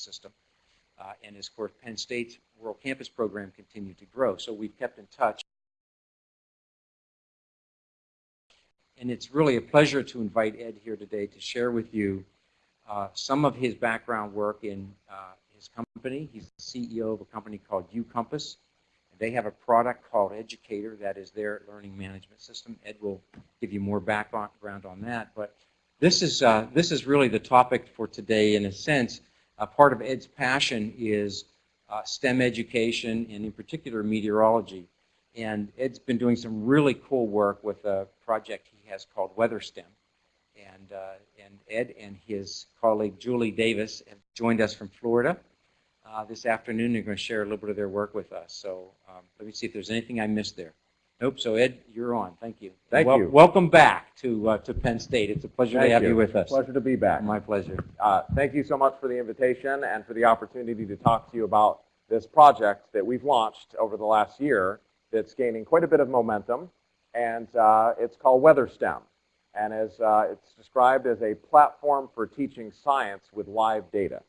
system. Uh, and as, of course, Penn State's World Campus program continued to grow. So we've kept in touch. And it's really a pleasure to invite Ed here today to share with you uh, some of his background work in uh, his company. He's the CEO of a company called UCompass. They have a product called Educator that is their learning management system. Ed will give you more background on that. But this is, uh, this is really the topic for today in a sense. Uh, part of Ed's passion is uh, STEM education and in particular meteorology. And Ed's been doing some really cool work with a project he has called WeatherSTEM. And, uh, and Ed and his colleague Julie Davis have joined us from Florida uh, this afternoon. They're going to share a little bit of their work with us. So um, let me see if there's anything I missed there. Nope. So Ed, you're on. Thank you. Thank well, you. Welcome back to uh, to Penn State. It's a pleasure Thank to have you. with us. Pleasure to be back. My pleasure. Uh, thank you so much for the invitation and for the opportunity to talk to you about this project that we've launched over the last year that's gaining quite a bit of momentum. And uh, it's called WeatherSTEM. And as uh, it's described as a platform for teaching science with live data.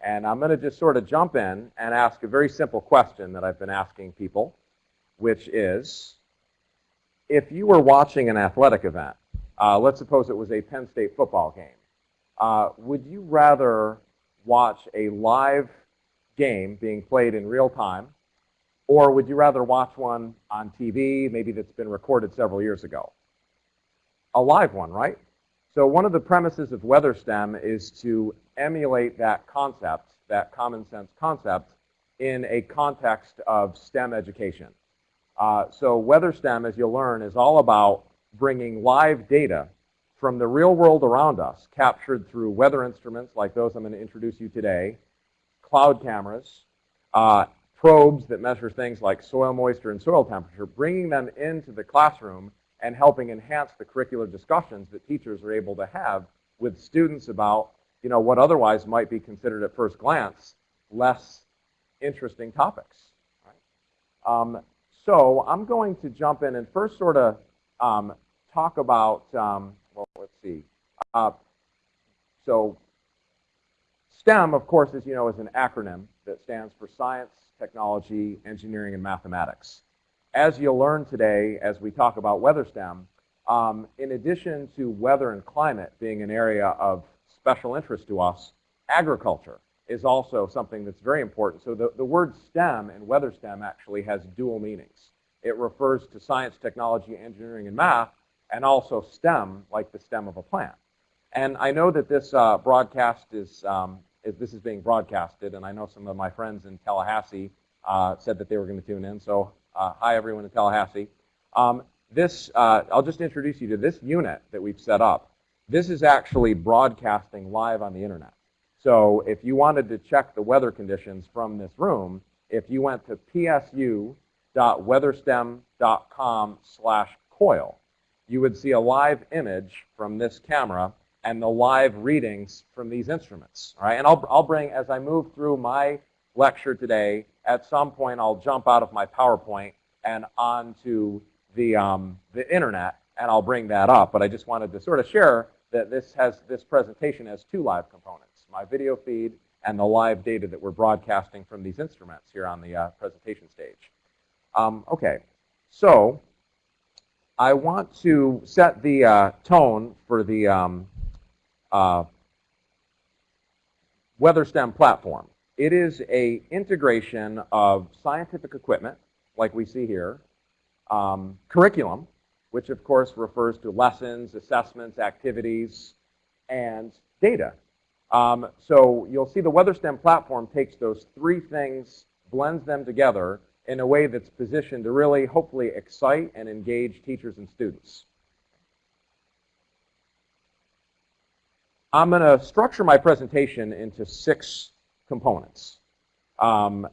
And I'm going to just sort of jump in and ask a very simple question that I've been asking people, which is, if you were watching an athletic event, uh, let's suppose it was a Penn State football game, uh, would you rather watch a live game being played in real time, or would you rather watch one on TV, maybe that's been recorded several years ago? A live one, right? So one of the premises of WeatherSTEM is to emulate that concept, that common sense concept, in a context of STEM education. Uh, so WeatherSTEM, as you'll learn, is all about bringing live data from the real world around us, captured through weather instruments like those I'm going to introduce you today, cloud cameras, uh, probes that measure things like soil moisture and soil temperature, bringing them into the classroom and helping enhance the curricular discussions that teachers are able to have with students about you know, what otherwise might be considered at first glance less interesting topics. Right? Um, so I'm going to jump in and first sort of um, talk about, um, well, let's see. Uh, so STEM, of course, as you know, is an acronym that stands for science, technology, engineering, and mathematics. As you'll learn today as we talk about WeatherSTEM, um, in addition to weather and climate being an area of special interest to us, agriculture is also something that's very important. So the, the word STEM and weather STEM actually has dual meanings. It refers to science, technology, engineering, and math, and also STEM, like the stem of a plant. And I know that this uh, broadcast is, um, is, this is being broadcasted, and I know some of my friends in Tallahassee uh, said that they were going to tune in. So uh, hi, everyone in Tallahassee. Um, this, uh, I'll just introduce you to this unit that we've set up. This is actually broadcasting live on the internet. So if you wanted to check the weather conditions from this room, if you went to psu.weatherstem.com slash coil, you would see a live image from this camera and the live readings from these instruments. All right, and I'll, I'll bring, as I move through my lecture today, at some point I'll jump out of my PowerPoint and onto the, um, the internet, and I'll bring that up. But I just wanted to sort of share that this has this presentation has two live components, my video feed and the live data that we're broadcasting from these instruments here on the uh, presentation stage. Um, okay, so I want to set the uh, tone for the um, uh, WeatherSTEM platform. It is a integration of scientific equipment, like we see here, um, curriculum, which of course refers to lessons, assessments, activities, and data. Um, so you'll see the WeatherSTEM platform takes those three things, blends them together in a way that's positioned to really hopefully excite and engage teachers and students. I'm going to structure my presentation into six components. Um,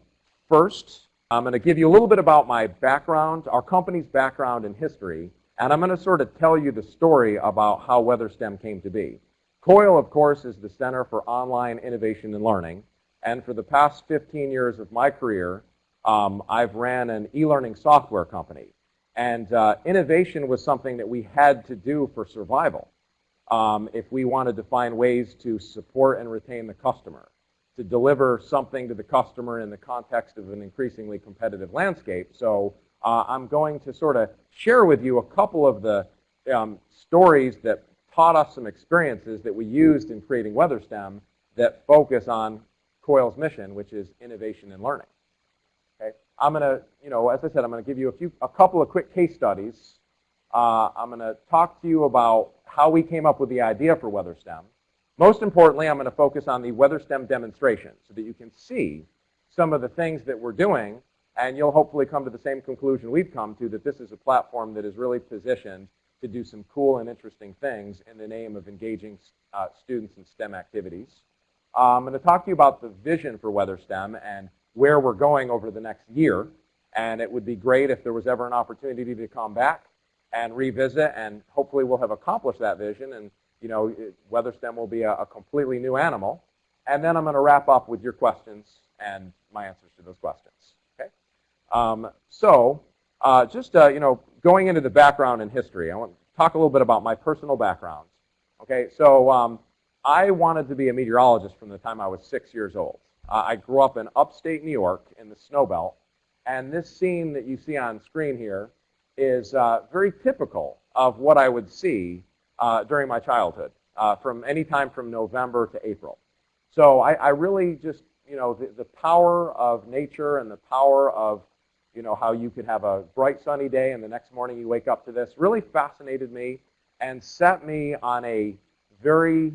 first, I'm going to give you a little bit about my background, our company's background and history, and I'm going to sort of tell you the story about how WeatherSTEM came to be. COIL, of course, is the Center for Online Innovation and Learning. And for the past 15 years of my career, um, I've ran an e-learning software company. And uh, innovation was something that we had to do for survival um, if we wanted to find ways to support and retain the customer, to deliver something to the customer in the context of an increasingly competitive landscape. So uh, I'm going to sort of share with you a couple of the um, stories that taught us some experiences that we used in creating WeatherSTEM that focus on COIL's mission, which is innovation and learning. Okay, I'm going to, you know, as I said, I'm going to give you a few, a couple of quick case studies. Uh, I'm going to talk to you about how we came up with the idea for WeatherSTEM. Most importantly, I'm going to focus on the WeatherSTEM demonstration so that you can see some of the things that we're doing, and you'll hopefully come to the same conclusion we've come to, that this is a platform that is really positioned to do some cool and interesting things in the name of engaging uh, students in STEM activities. I'm going to talk to you about the vision for WeatherSTEM and where we're going over the next year. And it would be great if there was ever an opportunity to come back and revisit, and hopefully we'll have accomplished that vision. And you know, WeatherSTEM will be a, a completely new animal. And then I'm going to wrap up with your questions and my answers to those questions. Okay. Um, so uh, just uh, you know, going into the background and history, I want to talk a little bit about my personal background. Okay, so um, I wanted to be a meteorologist from the time I was six years old. Uh, I grew up in upstate New York in the snow belt, and this scene that you see on screen here is uh, very typical of what I would see uh, during my childhood, uh, from any time from November to April. So I, I really just, you know, the, the power of nature and the power of you know, how you could have a bright sunny day and the next morning you wake up to this really fascinated me and set me on a very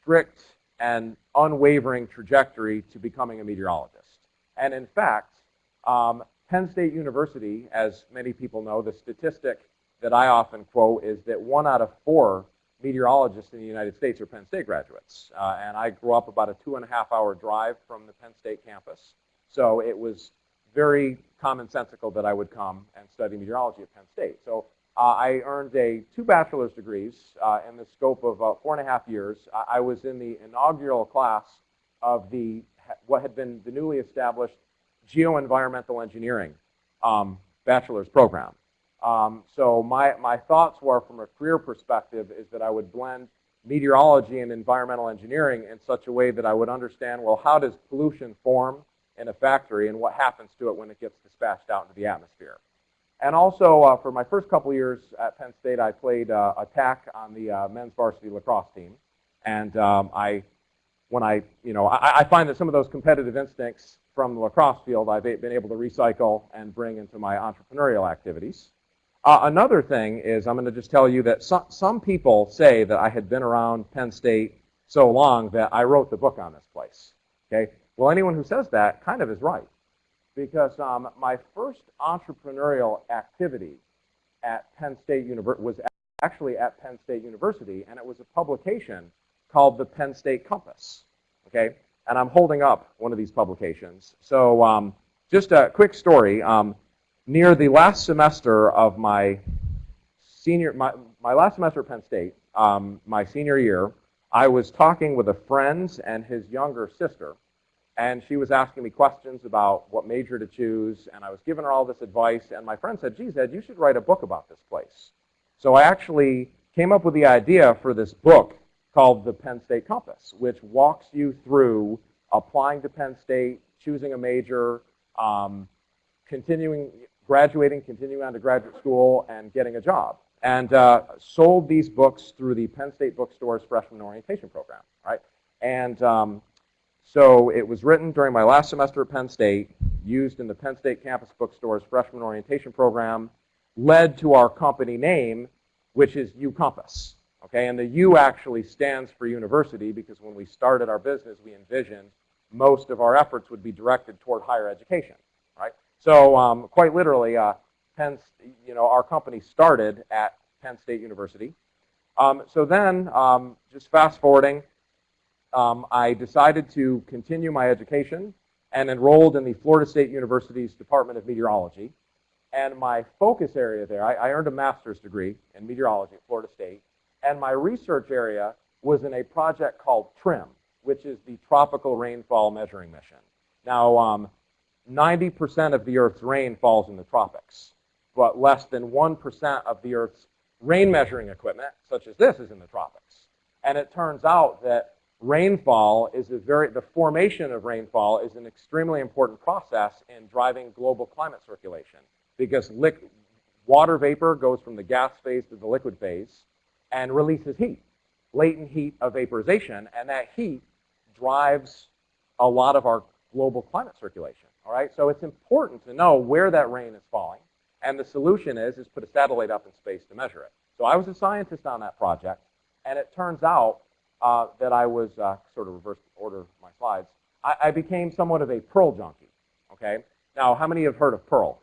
strict and unwavering trajectory to becoming a meteorologist. And in fact, um, Penn State University, as many people know, the statistic that I often quote is that one out of four meteorologists in the United States are Penn State graduates. Uh, and I grew up about a two and a half hour drive from the Penn State campus. So it was very commonsensical that I would come and study meteorology at Penn State. So uh, I earned a two bachelor's degrees uh, in the scope of uh, four and a half years. I, was in the inaugural class of the what had been the newly established geoenvironmental engineering um, bachelor's program. Um, so my, my thoughts were from a career perspective is that I would blend meteorology and environmental engineering in such a way that I would understand, well, how does pollution form in a factory and what happens to it when it gets dispatched out into the atmosphere. And also, uh, for my first couple years at Penn State, I played uh, attack on the uh, men's varsity lacrosse team. And um, I, when I, you know, I, I, find that some of those competitive instincts from the lacrosse field I've been able to recycle and bring into my entrepreneurial activities. Uh, another thing is I'm going to just tell you that some, some people say that I had been around Penn State so long that I wrote the book on this place. Okay, well, anyone who says that kind of is right. Because um, my first entrepreneurial activity at Penn State University was actually at Penn State University, and it was a publication called the Penn State Compass. Okay, and I'm holding up one of these publications. So um, just a quick story. Um, near the last semester of my senior, my, my last semester at Penn State, um, my senior year, I was talking with a friend and his younger sister, and she was asking me questions about what major to choose, and I was giving her all this advice, and my friend said, geez, Ed, you should write a book about this place. So I actually came up with the idea for this book called The Penn State Compass, which walks you through applying to Penn State, choosing a major, um, continuing, graduating, continuing on to graduate school, and getting a job. And uh, sold these books through the Penn State Bookstore's freshman orientation program, right? And um, so it was written during my last semester at Penn State, used in the Penn State campus bookstore's freshman orientation program, led to our company name, which is UCompass. Okay, and the U actually stands for university because when we started our business, we envisioned most of our efforts would be directed toward higher education, right? So um, quite literally, uh, Penn, you know, our company started at Penn State University. Um, so then, um, just fast forwarding, um, I decided to continue my education and enrolled in the Florida State University's Department of Meteorology. And my focus area there, I, I earned a master's degree in meteorology at Florida State. And my research area was in a project called TRMM, which is the Tropical Rainfall Measuring Mission. Now, 90% um, of the Earth's rain falls in the tropics, but less than 1% of the Earth's rain measuring equipment, such as this, is in the tropics. And it turns out that rainfall is a very, the formation of rainfall is an extremely important process in driving global climate circulation because liq water vapor goes from the gas phase to the liquid phase and releases heat, latent heat of vaporization, and that heat drives a lot of our global climate circulation, all right? So it's important to know where that rain is falling, and the solution is, is put a satellite up in space to measure it. So I was a scientist on that project, and it turns out uh, that I was, uh, sort of reverse order my slides, I, I became somewhat of a Perl junkie, okay? Now, how many have heard of Perl?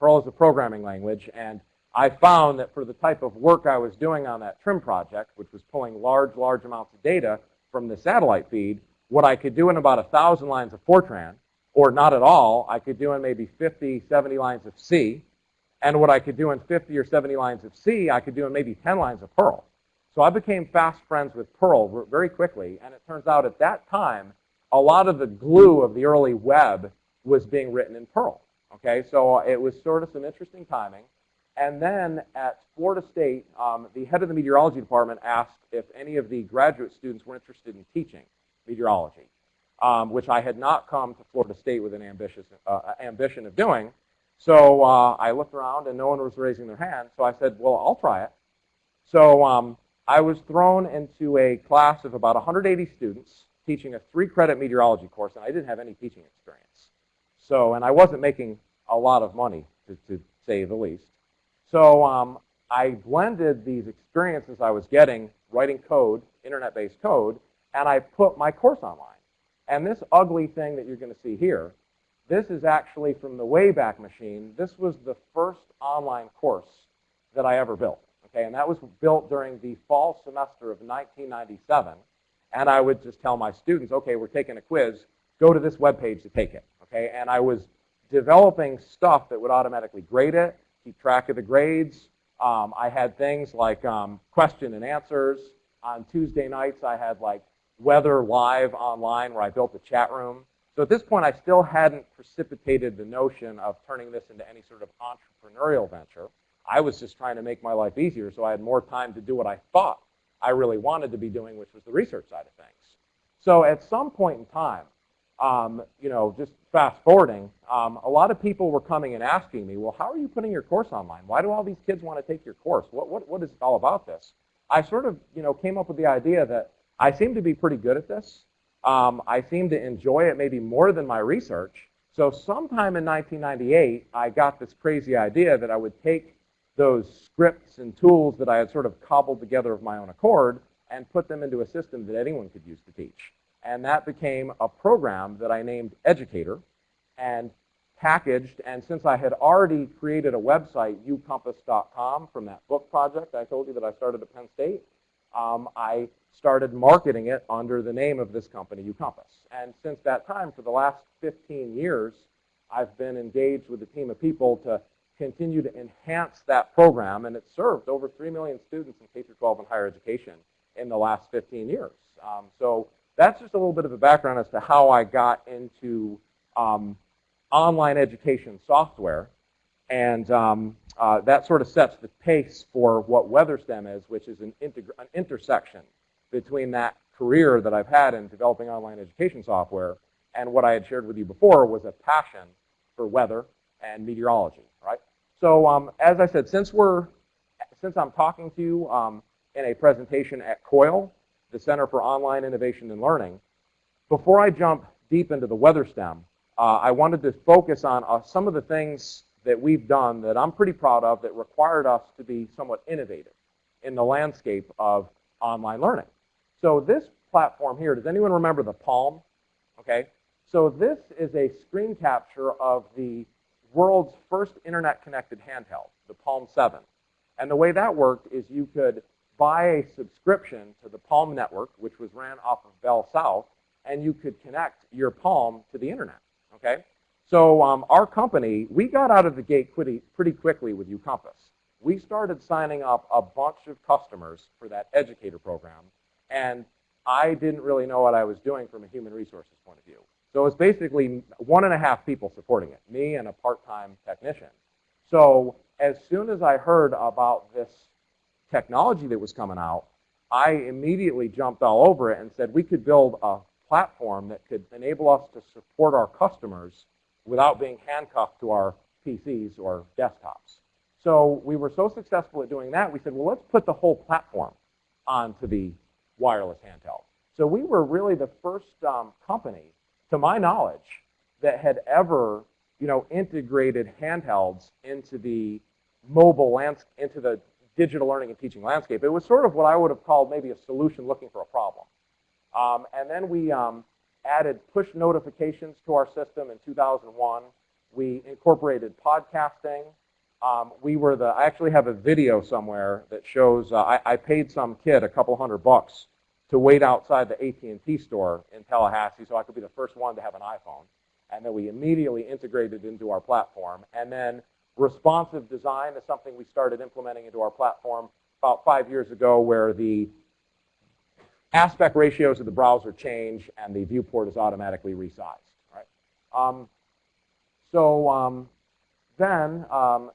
Perl is a programming language, and I found that for the type of work I was doing on that TRMM project, which was pulling large, large amounts of data from the satellite feed, what I could do in about a 1,000 lines of Fortran, or not at all, I could do in maybe 50, 70 lines of C, and what I could do in 50 or 70 lines of C, I could do in maybe 10 lines of Perl. So I became fast friends with Perl very quickly, and it turns out at that time, a lot of the glue of the early web was being written in Perl. Okay, so it was sort of some interesting timing. And then at Florida State, um, the head of the meteorology department asked if any of the graduate students were interested in teaching meteorology, um, which I had not come to Florida State with an ambitious uh, ambition of doing. So uh, I looked around and no one was raising their hand. So I said, well, I'll try it. So um, I was thrown into a class of about 180 students teaching a three credit meteorology course, and I didn't have any teaching experience. So, and I wasn't making a lot of money, to, to say the least. So um, I blended these experiences I was getting writing code, internet-based code, and I put my course online. And this ugly thing that you're going to see here, this is actually from the Wayback Machine. This was the first online course that I ever built. Okay, and that was built during the fall semester of 1997. And I would just tell my students, okay, we're taking a quiz, go to this web page to take it. Okay, and I was developing stuff that would automatically grade it, keep track of the grades. Um, I had things like um, question and answers. On Tuesday nights, I had like weather live online where I built a chat room. So at this point, I still hadn't precipitated the notion of turning this into any sort of entrepreneurial venture. I was just trying to make my life easier so I had more time to do what I thought I really wanted to be doing, which was the research side of things. So at some point in time, um, you know, just fast forwarding, um, a lot of people were coming and asking me, well, how are you putting your course online? Why do all these kids want to take your course? What, what, what is it all about this? I sort of, you know, came up with the idea that I seem to be pretty good at this. Um, I seem to enjoy it maybe more than my research. So sometime in 1998, I got this crazy idea that I would take those scripts and tools that I had sort of cobbled together of my own accord and put them into a system that anyone could use to teach. And that became a program that I named Educator and packaged. And since I had already created a website, ucompass.com, from that book project I told you that I started at Penn State, um, I started marketing it under the name of this company, uCompass. And since that time, for the last 15 years, I've been engaged with a team of people to continue to enhance that program, and it's served over 3 million students in K-12 and higher education in the last 15 years. Um, so that's just a little bit of a background as to how I got into um, online education software. And um, uh, that sort of sets the pace for what WeatherSTEM is, which is an, an intersection between that career that I've had in developing online education software and what I had shared with you before was a passion for weather and meteorology, right? So um, as I said, since we're, since I'm talking to you um, in a presentation at COIL, the Center for Online Innovation and Learning, before I jump deep into the weather STEM, uh, I wanted to focus on uh, some of the things that we've done that I'm pretty proud of that required us to be somewhat innovative in the landscape of online learning. So this platform here, does anyone remember the Palm? Okay, so this is a screen capture of the world's first internet-connected handheld, the Palm 7. And the way that worked is you could buy a subscription to the Palm network, which was ran off of Bell South, and you could connect your Palm to the internet, okay? So um, our company, we got out of the gate pretty, pretty quickly with uCompass. We started signing up a bunch of customers for that educator program, and I didn't really know what I was doing from a human resources point of view. So it's basically one and a half people supporting it, me and a part-time technician. So as soon as I heard about this technology that was coming out, I immediately jumped all over it and said we could build a platform that could enable us to support our customers without being handcuffed to our PCs or desktops. So we were so successful at doing that, we said, well, let's put the whole platform onto the wireless handheld. So we were really the first um, company, to my knowledge, that had ever, you know, integrated handhelds into the mobile landscape, into the digital learning and teaching landscape. It was sort of what I would have called maybe a solution looking for a problem. Um, and then we um, added push notifications to our system in 2001. We incorporated podcasting. Um, we were the, I actually have a video somewhere that shows, uh, I, I, paid some kid a couple hundred bucks to wait outside the AT&T store in Tallahassee so I could be the first one to have an iPhone. And then we immediately integrated into our platform. And then responsive design is something we started implementing into our platform about five years ago where the aspect ratios of the browser change and the viewport is automatically resized. Right? Um, so um, then um,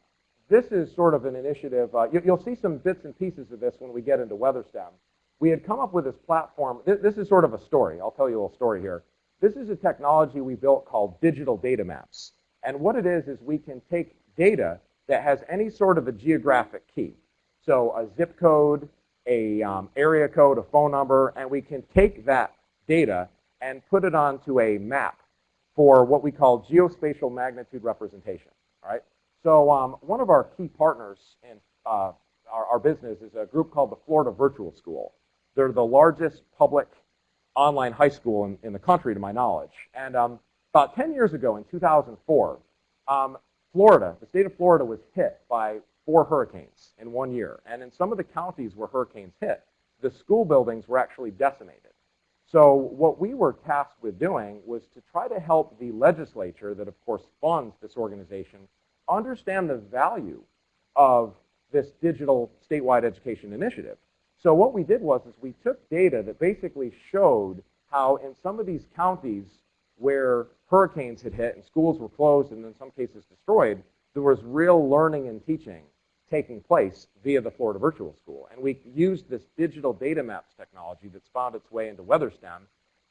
this is sort of an initiative. Uh, you, will see some bits and pieces of this when we get into WeatherSTEM. We had come up with this platform. This, this is sort of a story. I'll tell you a little story here. This is a technology we built called digital data maps. And what it is is we can take data that has any sort of a geographic key. So a zip code, a um, area code, a phone number, and we can take that data and put it onto a map for what we call geospatial magnitude representation. All right. So um, one of our key partners in uh, our, our, business is a group called the Florida Virtual School. They're the largest public online high school in, in the country, to my knowledge. And um, about 10 years ago, in 2004, um, Florida, the state of Florida was hit by four hurricanes in one year. And in some of the counties where hurricanes hit, the school buildings were actually decimated. So what we were tasked with doing was to try to help the legislature that, of course, funds this organization understand the value of this digital statewide education initiative. So what we did was is we took data that basically showed how in some of these counties where hurricanes had hit and schools were closed and in some cases destroyed, there was real learning and teaching taking place via the Florida Virtual School. And we used this digital data maps technology that's found its way into WeatherSTEM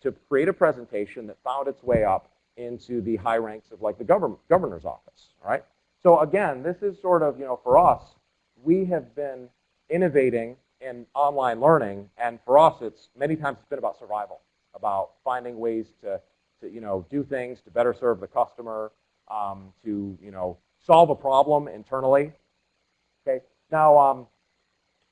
to create a presentation that found its way up into the high ranks of like the government, governor's office, right? So again, this is sort of, you know, for us, we have been innovating in online learning, and for us, it's many times it's been about survival, about finding ways to, to you know, do things to better serve the customer, um, to, you know, solve a problem internally, Okay. Now, um,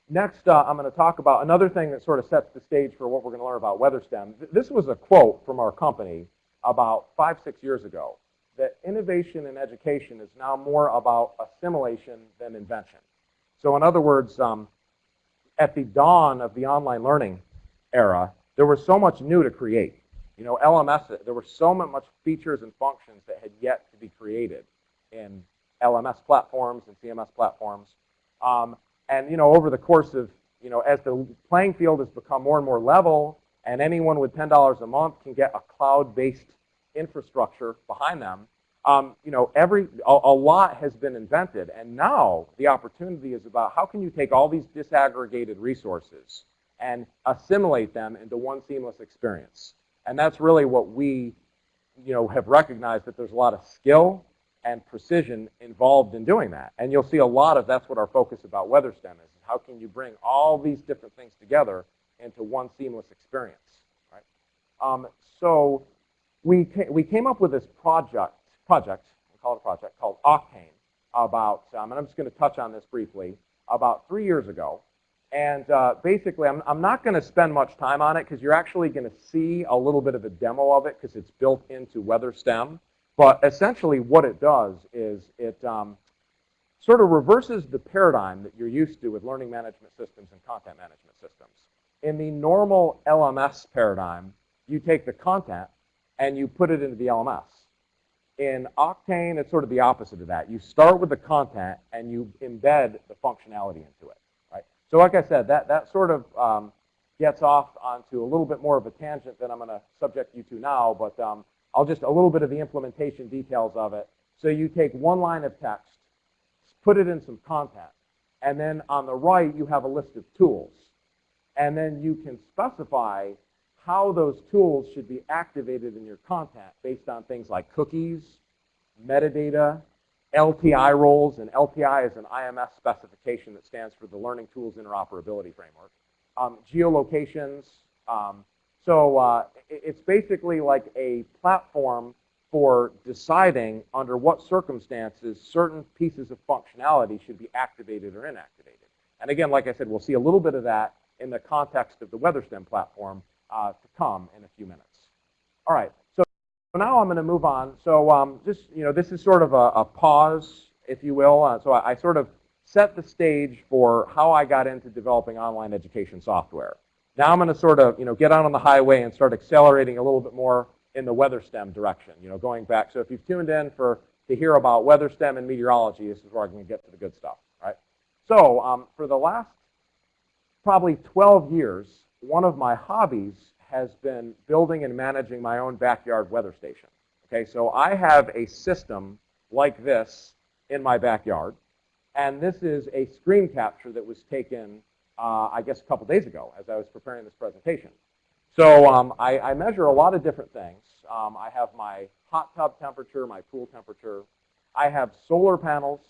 next uh, I'm going to talk about another thing that sort of sets the stage for what we're going to learn about WeatherSTEM. This was a quote from our company about five, six years ago, that innovation in education is now more about assimilation than invention. So in other words, um, at the dawn of the online learning era, there was so much new to create. You know, LMS, there were so much features and functions that had yet to be created in LMS platforms and CMS platforms. Um, and you know, over the course of you know, as the playing field has become more and more level, and anyone with $10 a month can get a cloud-based infrastructure behind them, um, you know, every a, a, lot has been invented, and now the opportunity is about how can you take all these disaggregated resources and assimilate them into one seamless experience. And that's really what we, you know, have recognized that there's a lot of skill and precision involved in doing that. And you'll see a lot of that's what our focus about WeatherSTEM is, is how can you bring all these different things together into one seamless experience, right? Um, so we, we came up with this project, project, we call it a project, called Octane about, um, and I'm just going to touch on this briefly, about three years ago. And uh, basically, I'm, I'm not going to spend much time on it because you're actually going to see a little bit of a demo of it because it's built into WeatherSTEM. But essentially what it does is it um, sort of reverses the paradigm that you're used to with learning management systems and content management systems. In the normal LMS paradigm, you take the content and you put it into the LMS. In Octane, it's sort of the opposite of that. You start with the content and you embed the functionality into it. Right? So like I said, that, that sort of um, gets off onto a little bit more of a tangent than I'm going to subject you to now, but um, I'll just a little bit of the implementation details of it. So you take one line of text, put it in some content, and then on the right you have a list of tools. And then you can specify how those tools should be activated in your content based on things like cookies, metadata, LTI roles, and LTI is an IMS specification that stands for the Learning Tools Interoperability Framework. Um, geolocations. Um, so uh, it's basically like a platform for deciding under what circumstances certain pieces of functionality should be activated or inactivated. And again, like I said, we'll see a little bit of that in the context of the WeatherStem platform uh, to come in a few minutes. All right, so now I'm going to move on. So um, just, you know, this is sort of a, a pause, if you will. Uh, so I, I sort of set the stage for how I got into developing online education software. Now I'm going to sort of, you know, get out on the highway and start accelerating a little bit more in the weather STEM direction, you know, going back. So if you've tuned in for to hear about weather STEM and meteorology, this is where I'm going to get to the good stuff, right? So um, for the last probably 12 years, one of my hobbies has been building and managing my own backyard weather station. Okay, so I have a system like this in my backyard, and this is a screen capture that was taken, uh, I guess, a couple days ago as I was preparing this presentation. So um, I, I measure a lot of different things. Um, I have my hot tub temperature, my pool temperature. I have solar panels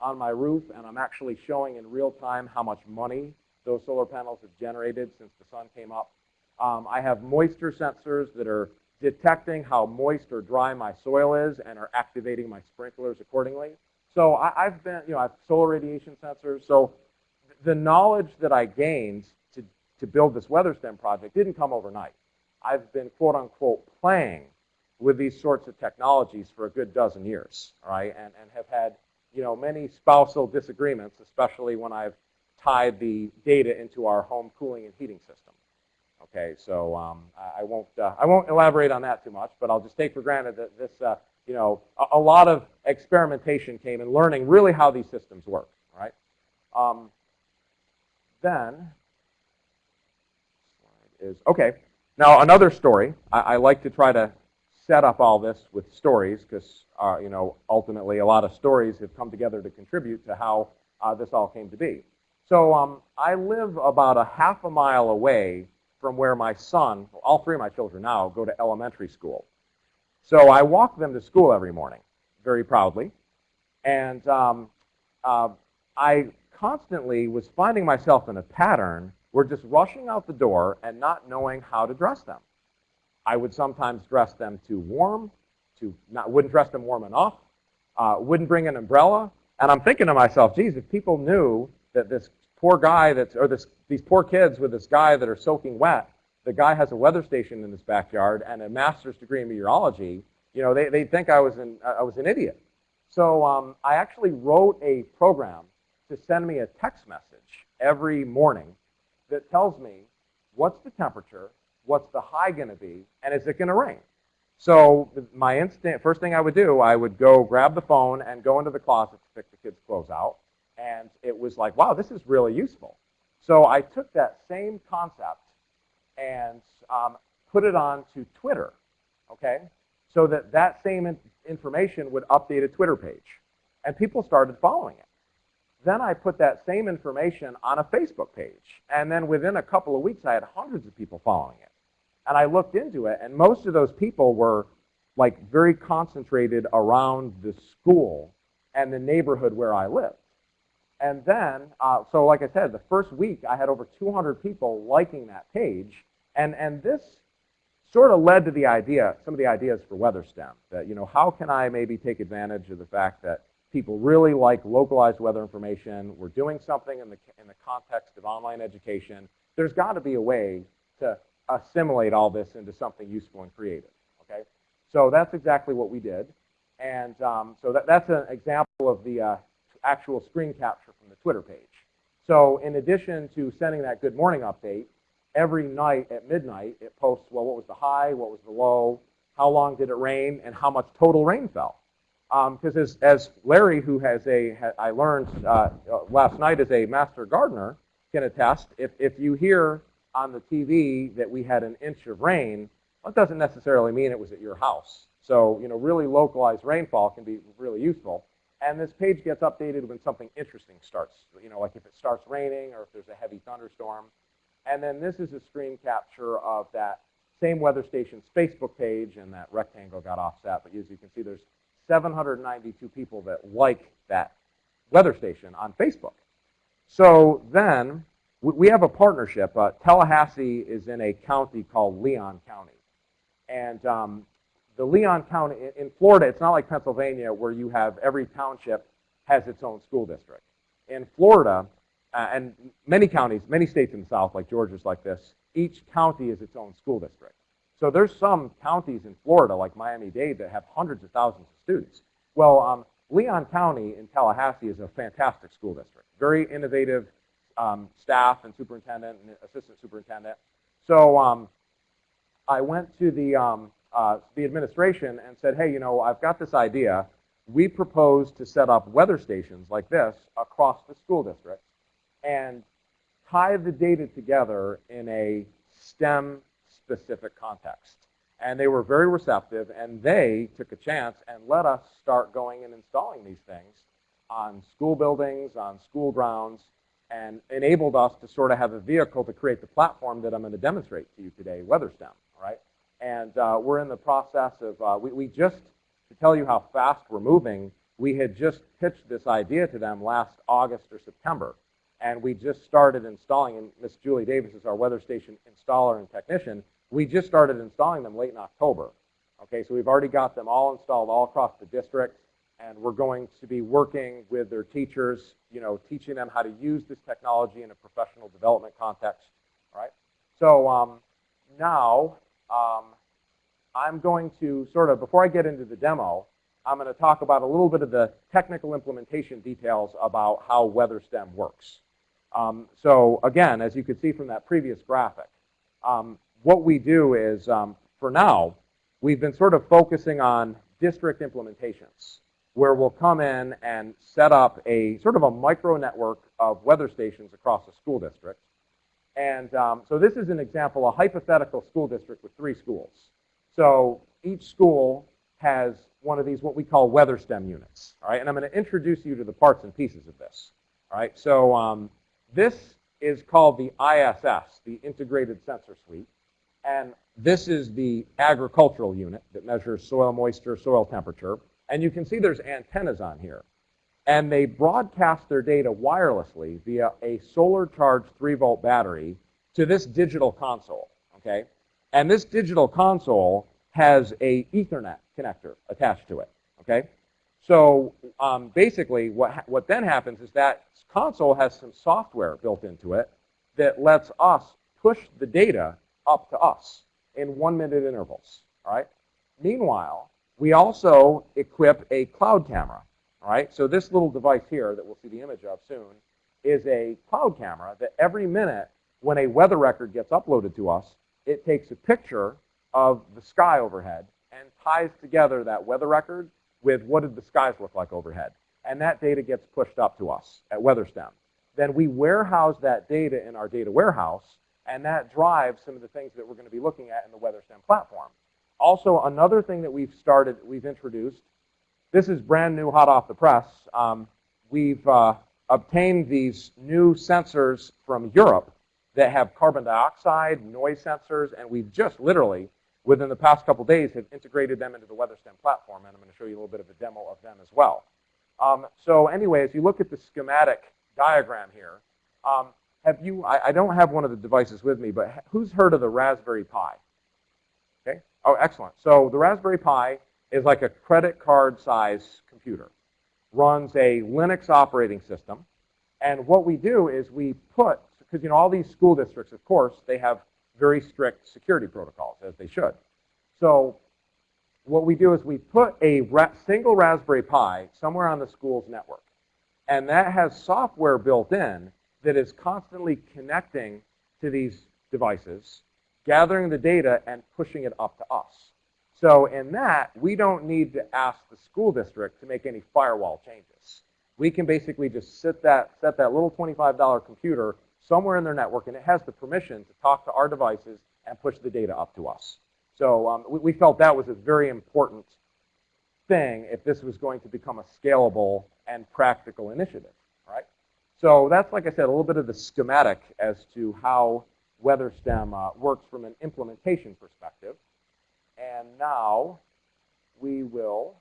on my roof, and I'm actually showing in real time how much money those solar panels have generated since the sun came up. Um, I have moisture sensors that are detecting how moist or dry my soil is and are activating my sprinklers accordingly. So I, I've been, you know, I have solar radiation sensors. So the knowledge that I gained to, to build this WeatherStem project didn't come overnight. I've been, quote unquote, playing with these sorts of technologies for a good dozen years, right, and, and have had, you know, many spousal disagreements, especially when I've tied the data into our home cooling and heating system. Okay, so um, I, I won't uh, I won't elaborate on that too much, but I'll just take for granted that this uh, you know a, a, lot of experimentation came in learning really how these systems work. Right? Um, then is okay. Now another story. I, I, like to try to set up all this with stories because uh, you know ultimately a lot of stories have come together to contribute to how uh, this all came to be. So um, I live about a half a mile away from where my son, all three of my children now, go to elementary school. So I walk them to school every morning, very proudly. And um, uh, I constantly was finding myself in a pattern where just rushing out the door and not knowing how to dress them. I would sometimes dress them too warm, too not wouldn't dress them warm enough, uh, wouldn't bring an umbrella. And I'm thinking to myself, geez, if people knew that this poor guy that's, or this, these poor kids with this guy that are soaking wet, the guy has a weather station in his backyard and a master's degree in meteorology, you know, they, they think I was an, I was an idiot. So um, I actually wrote a program to send me a text message every morning that tells me what's the temperature, what's the high going to be, and is it going to rain? So my instant, first thing I would do, I would go grab the phone and go into the closet to pick the kids' clothes out and it was like, wow, this is really useful. So I took that same concept and um, put it on to Twitter, okay? So that that same in information would update a Twitter page. And people started following it. Then I put that same information on a Facebook page. And then within a couple of weeks, I had hundreds of people following it. And I looked into it, and most of those people were like very concentrated around the school and the neighborhood where I lived. And then, uh, so like I said, the first week I had over 200 people liking that page. And, and this sort of led to the idea, some of the ideas for WeatherStem, that, you know, how can I maybe take advantage of the fact that people really like localized weather information, we're doing something in the, in the context of online education, there's got to be a way to assimilate all this into something useful and creative, okay? So that's exactly what we did. And um, so that, that's an example of the, uh, actual screen capture from the Twitter page. So in addition to sending that good morning update, every night at midnight it posts, well, what was the high, what was the low, how long did it rain, and how much total rain fell. Because um, as, as Larry, who has a, I learned uh, last night as a master gardener, can attest, if, if you hear on the TV that we had an inch of rain, that doesn't necessarily mean it was at your house. So, you know, really localized rainfall can be really useful. And this page gets updated when something interesting starts, you know, like if it starts raining or if there's a heavy thunderstorm. And then this is a screen capture of that same weather station's Facebook page, and that rectangle got offset. But as you can see, there's 792 people that like that weather station on Facebook. So then we- have a partnership. Uh, Tallahassee is in a county called Leon County. And um, the Leon County, in- Florida, it's not like Pennsylvania where you have every township has its own school district. In Florida, uh, and many counties, many states in the South, like Georgia's like this, each county is its own school district. So there's some counties in Florida, like Miami-Dade, that have hundreds of thousands of students. Well, um, Leon County in Tallahassee is a fantastic school district. Very innovative um, staff and superintendent and assistant superintendent. So um, I went to the, um, uh, the administration and said, hey, you know, I've got this idea. We propose to set up weather stations like this across the school district and tie the data together in a STEM specific context. And they were very receptive, and they took a chance and let us start going and installing these things on school buildings, on school grounds, and enabled us to sort of have a vehicle to create the platform that I'm going to demonstrate to you today, WeatherStem, all right? And uh, we're in the process of, uh, we, we just, to tell you how fast we're moving, we had just pitched this idea to them last August or September. And we just started installing, and Miss Julie Davis is our weather station installer and technician. We just started installing them late in October. Okay, so we've already got them all installed all across the district, and we're going to be working with their teachers, you know, teaching them how to use this technology in a professional development context. All right. So um, now um, I'm going to sort of, before I get into the demo, I'm going to talk about a little bit of the technical implementation details about how WeatherStem works. Um, so again, as you could see from that previous graphic, um, what we do is, um, for now, we've been sort of focusing on district implementations, where we'll come in and set up a sort of a micro network of weather stations across a school district. And um, so this is an example, a hypothetical school district with three schools. So each school has one of these, what we call weather stem units. All right, and I'm going to introduce you to the parts and pieces of this. All right, so um, this is called the ISS, the Integrated Sensor Suite. And this is the agricultural unit that measures soil moisture, soil temperature. And you can see there's antennas on here. And they broadcast their data wirelessly via a solar charged 3 volt battery to this digital console. Okay? And this digital console has a Ethernet connector attached to it. Okay? So um, basically, what, what then happens is that console has some software built into it that lets us push the data up to us in one minute intervals. All right. Meanwhile, we also equip a cloud camera. All right. So this little device here that we'll see the image of soon is a cloud camera that every minute when a weather record gets uploaded to us, it takes a picture of the sky overhead and ties together that weather record with what did the skies look like overhead. And that data gets pushed up to us at WeatherStem. Then we warehouse that data in our data warehouse, and that drives some of the things that we're going to be looking at in the WeatherStem platform. Also, another thing that we've started, we've introduced, this is brand new, hot off the press. Um, we've uh, obtained these new sensors from Europe that have carbon dioxide, noise sensors, and we've just literally, within the past couple days, have integrated them into the WeatherStem platform, and I'm going to show you a little bit of a demo of them as well. Um, so anyway, as you look at the schematic diagram here, um, have you, I, I, don't have one of the devices with me, but who's heard of the Raspberry Pi? Okay, oh, excellent. So the Raspberry Pi is like a credit card size computer, runs a Linux operating system, and what we do is we put, because you know all these school districts, of course, they have very strict security protocols, as they should. So what we do is we put a single Raspberry Pi somewhere on the school's network. And that has software built in that is constantly connecting to these devices, gathering the data, and pushing it up to us. So in that, we don't need to ask the school district to make any firewall changes. We can basically just set that, set that little $25 computer somewhere in their network, and it has the permission to talk to our devices and push the data up to us. So um, we, we, felt that was a very important thing if this was going to become a scalable and practical initiative, right? So that's, like I said, a little bit of the schematic as to how WeatherStem uh, works from an implementation perspective. And now we will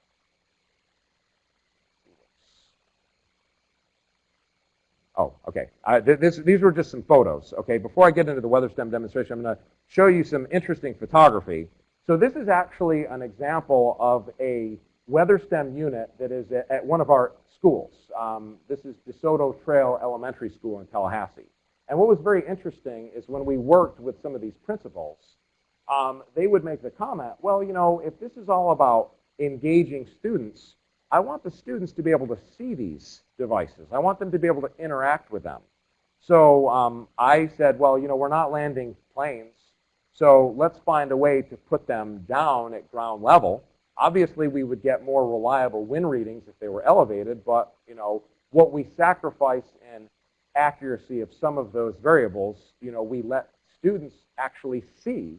Oh, okay. Uh, th- this, these were just some photos. Okay, before I get into the WeatherStem demonstration, I'm going to show you some interesting photography. So this is actually an example of a WeatherStem unit that is at, at one of our schools. Um, this is DeSoto Trail Elementary School in Tallahassee. And what was very interesting is when we worked with some of these principals, um, they would make the comment, well, you know, if this is all about engaging students, I want the students to be able to see these devices. I want them to be able to interact with them. So um, I said, well, you know, we're not landing planes, so let's find a way to put them down at ground level. Obviously, we would get more reliable wind readings if they were elevated, but, you know, what we sacrifice in accuracy of some of those variables, you know, we let students actually see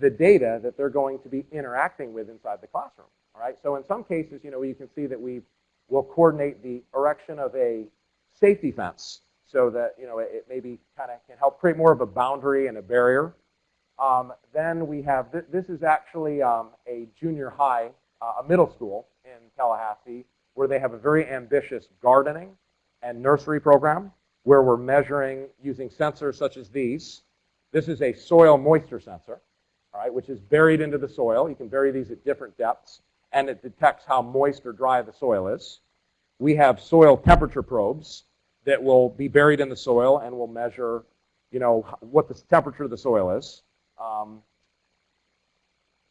the data that they're going to be interacting with inside the classroom. All right, so in some cases, you know, you can see that we will coordinate the erection of a safety fence so that, you know, it, maybe kind of can help create more of a boundary and a barrier. Um, then we have, th this is actually um, a junior high, uh, a middle school in Tallahassee, where they have a very ambitious gardening and nursery program where we're measuring using sensors such as these. This is a soil moisture sensor, all right, which is buried into the soil. You can bury these at different depths and it detects how moist or dry the soil is. We have soil temperature probes that will be buried in the soil and will measure, you know, what the temperature of the soil is. Um,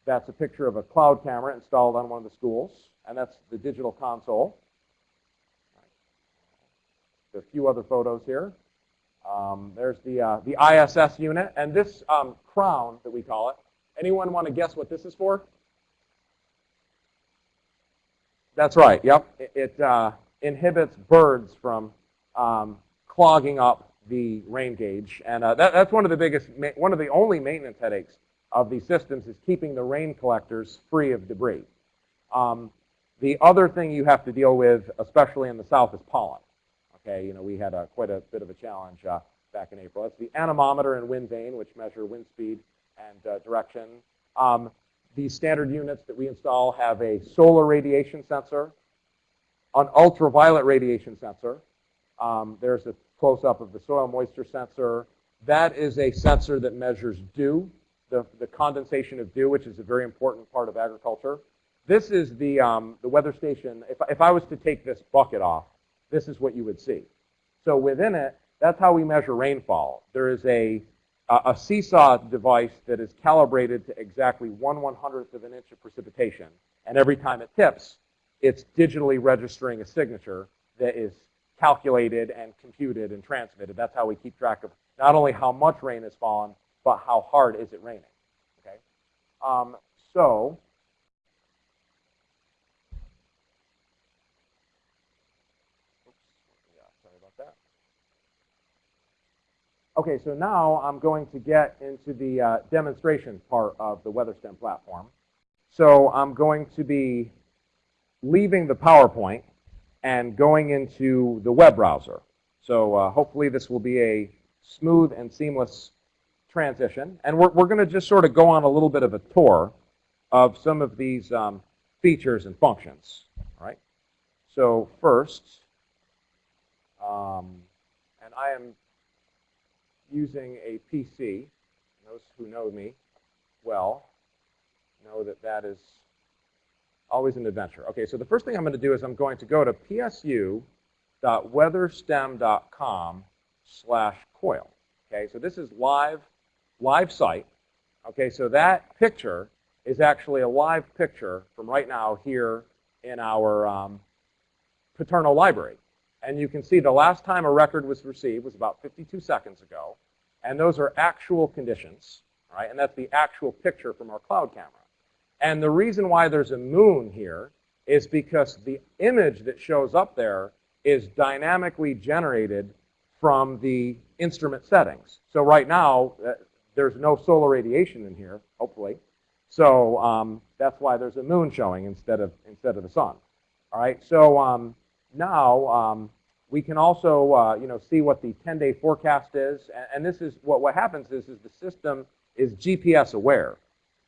that's a picture of a cloud camera installed on one of the schools, and that's the digital console. A few other photos here. Um, there's the, uh, the ISS unit, and this um, crown that we call it. Anyone want to guess what this is for? That's right. Yep. It, it uh, inhibits birds from um, clogging up the rain gauge, and uh, that, that's one of the biggest, one of the only maintenance headaches of these systems is keeping the rain collectors free of debris. Um, the other thing you have to deal with, especially in the south, is pollen. Okay, you know we had a, quite a bit of a challenge uh, back in April. That's the anemometer and wind vane, which measure wind speed and uh, direction. Um, these standard units that we install have a solar radiation sensor, an ultraviolet radiation sensor. Um, there's a close-up of the soil moisture sensor. That is a sensor that measures dew, the, the condensation of dew, which is a very important part of agriculture. This is the, um, the weather station. If, if I was to take this bucket off, this is what you would see. So within it, that's how we measure rainfall. There is a a seesaw device that is calibrated to exactly one one hundredth of an inch of precipitation. And every time it tips, it's digitally registering a signature that is calculated and computed and transmitted. That's how we keep track of not only how much rain has fallen, but how hard is it raining. Okay. Um, so Okay, so now I'm going to get into the uh, demonstration part of the WeatherStem platform. So I'm going to be leaving the PowerPoint and going into the web browser. So uh, hopefully this will be a smooth and seamless transition. And we're, we're going to just sort of go on a little bit of a tour of some of these um, features and functions. All right. So first, um, and I am using a PC, those who know me well know that that is always an adventure. Okay, so the first thing I'm going to do is I'm going to go to psu.weatherstem.com slash coil. Okay, so this is live, live site. Okay, so that picture is actually a live picture from right now here in our um, Paterno Library. And you can see the last time a record was received was about 52 seconds ago. And those are actual conditions, right? And that's the actual picture from our cloud camera. And the reason why there's a moon here is because the image that shows up there is dynamically generated from the instrument settings. So right now, uh, there's no solar radiation in here, hopefully. So um, that's why there's a moon showing instead of, instead of the sun. All right, so um, now um, We can also, uh, you know, see what the 10-day forecast is, and, and this is what what happens is is the system is GPS aware.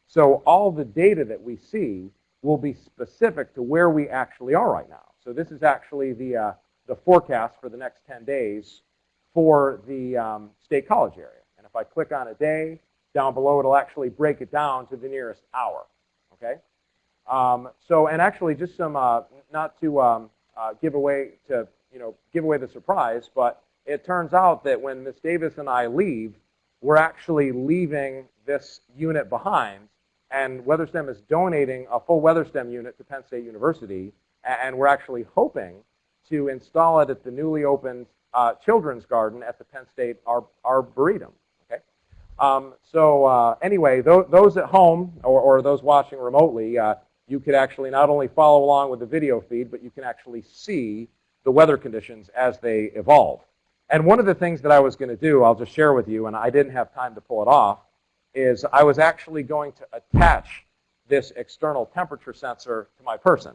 So all the data that we see will be specific to where we actually are right now. So this is actually the uh, the forecast for the next 10 days for the um, state college area. And if I click on a day, down below it'll actually break it down to the nearest hour. Okay. Um, so and actually just some uh, not to um, uh, give away to you know give away the surprise, but it turns out that when Miss Davis and I leave, we're actually leaving this unit behind, and WeatherStem is donating a full WeatherStem unit to Penn State University, and we're actually hoping to install it at the newly opened uh, children's garden at the Penn State Ar- Arboretum. Okay. Um, so uh, anyway, th- those at home or, or, those watching remotely, uh, you could actually not only follow along with the video feed, but you can actually see the weather conditions as they evolve. And one of the things that I was going to do, I'll just share with you, and I didn't have time to pull it off, is I was actually going to attach this external temperature sensor to my person.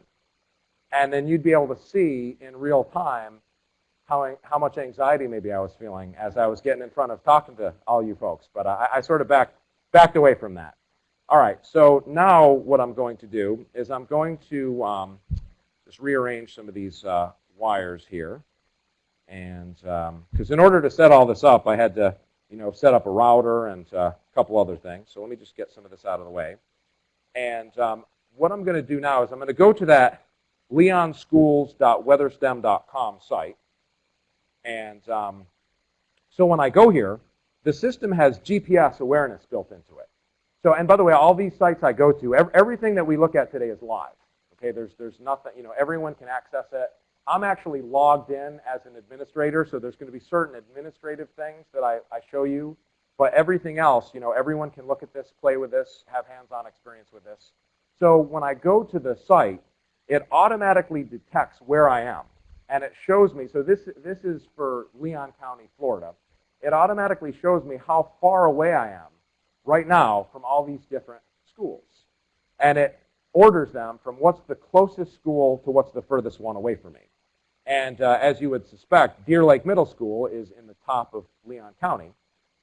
And then you'd be able to see in real time how, how much anxiety maybe I was feeling as I was getting in front of talking to all you folks. But I, I sort of backed, backed away from that. All right, so now what I'm going to do is I'm going to um, just rearrange some of these uh, wires here. And because um, in order to set all this up, I had to you know, set up a router and uh, a couple other things. So let me just get some of this out of the way. And um, what I'm going to do now is I'm going to go to that leonschools.weatherstem.com site. And um, so when I go here, the system has GPS awareness built into it. So, and by the way, all these sites I go to, everything that we look at today is live. Okay, there's, there's nothing, you know, everyone can access it. I'm actually logged in as an administrator, so there's going to be certain administrative things that I, I show you. But everything else, you know, everyone can look at this, play with this, have hands-on experience with this. So when I go to the site, it automatically detects where I am. And it shows me, so this, this is for Leon County, Florida. It automatically shows me how far away I am right now from all these different schools. And it orders them from what's the closest school to what's the furthest one away from me. And uh, as you would suspect, Deer Lake Middle School is in the top of Leon County,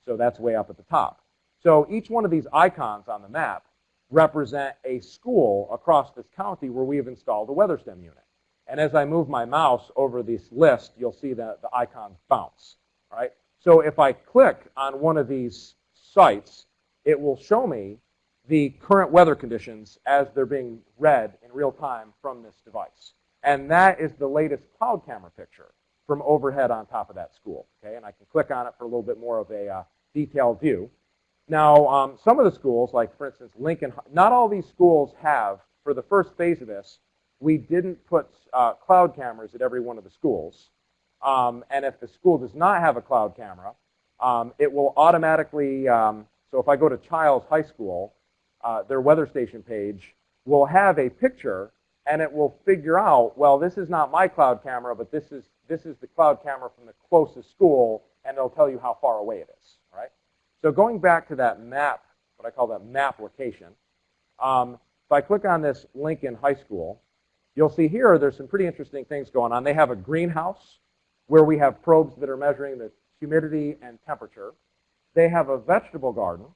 so that's way up at the top. So each one of these icons on the map represent a school across this county where we have installed a WeatherStem unit. And as I move my mouse over this list, you'll see that the icons bounce. Right? So if I click on one of these sites, it will show me the current weather conditions as they're being read in real time from this device. And that is the latest cloud camera picture from overhead on top of that school. Okay, and I can click on it for a little bit more of a uh, detailed view. Now, um, some of the schools, like for instance Lincoln, not all these schools have, for the first phase of this, we didn't put uh, cloud cameras at every one of the schools. Um, and if the school does not have a cloud camera, um, it will automatically, um, so if I go to Chiles High School, uh, their weather station page will have a picture and it will figure out, well, this is not my cloud camera, but this is, this is the cloud camera from the closest school, and it'll tell you how far away it is, right? So going back to that map, what I call that map location, um, if I click on this Lincoln High School, you'll see here there's some pretty interesting things going on. They have a greenhouse where we have probes that are measuring the humidity and temperature. They have a vegetable garden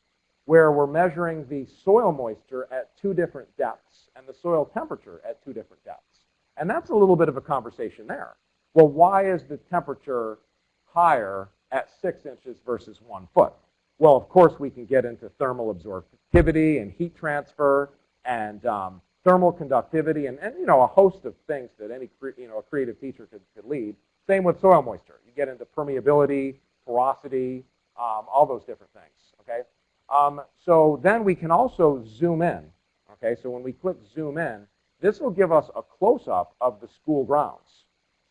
where we're measuring the soil moisture at two different depths and the soil temperature at two different depths. And that's a little bit of a conversation there. Well, why is the temperature higher at six inches versus one foot? Well, of course, we can get into thermal absorptivity and heat transfer and um, thermal conductivity and, and, you know, a host of things that any you know, a creative teacher could, could lead. Same with soil moisture. You get into permeability, porosity, um, all those different things, okay? Um, so then we can also zoom in, okay? So when we click zoom in, this will give us a close-up of the school grounds,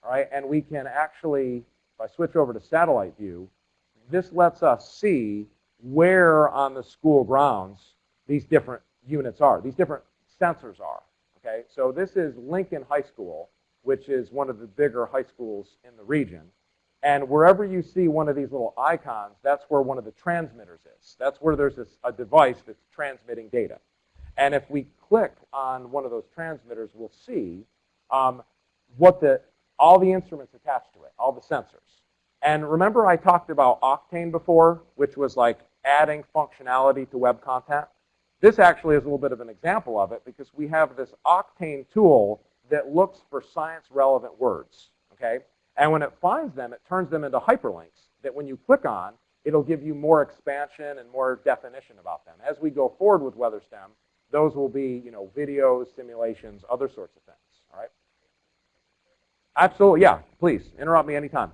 all right? And we can actually, if I switch over to satellite view, this lets us see where on the school grounds these different units are, these different sensors are. Okay, so this is Lincoln High School, which is one of the bigger high schools in the region. And wherever you see one of these little icons, that's where one of the transmitters is. That's where there's this, a device that's transmitting data. And if we click on one of those transmitters, we'll see um, what the all the instruments attached to it, all the sensors. And remember I talked about Octane before, which was like adding functionality to web content? This actually is a little bit of an example of it because we have this Octane tool that looks for science relevant words, okay? And when it finds them, it turns them into hyperlinks that when you click on, it'll give you more expansion and more definition about them. As we go forward with WeatherStem, those will be, you know, videos, simulations, other sorts of things, all right? Absolutely, yeah, please, interrupt me anytime.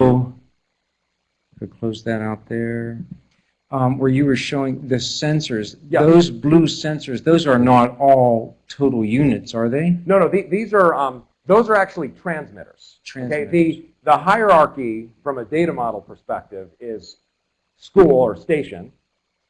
So, close that out there. Um, where you were showing the sensors, Yeah. those blue sensors, those are not all total units, are they? No, no, the- these are, um, those are actually transmitters. Okay, the, the hierarchy from a data model perspective is school or station,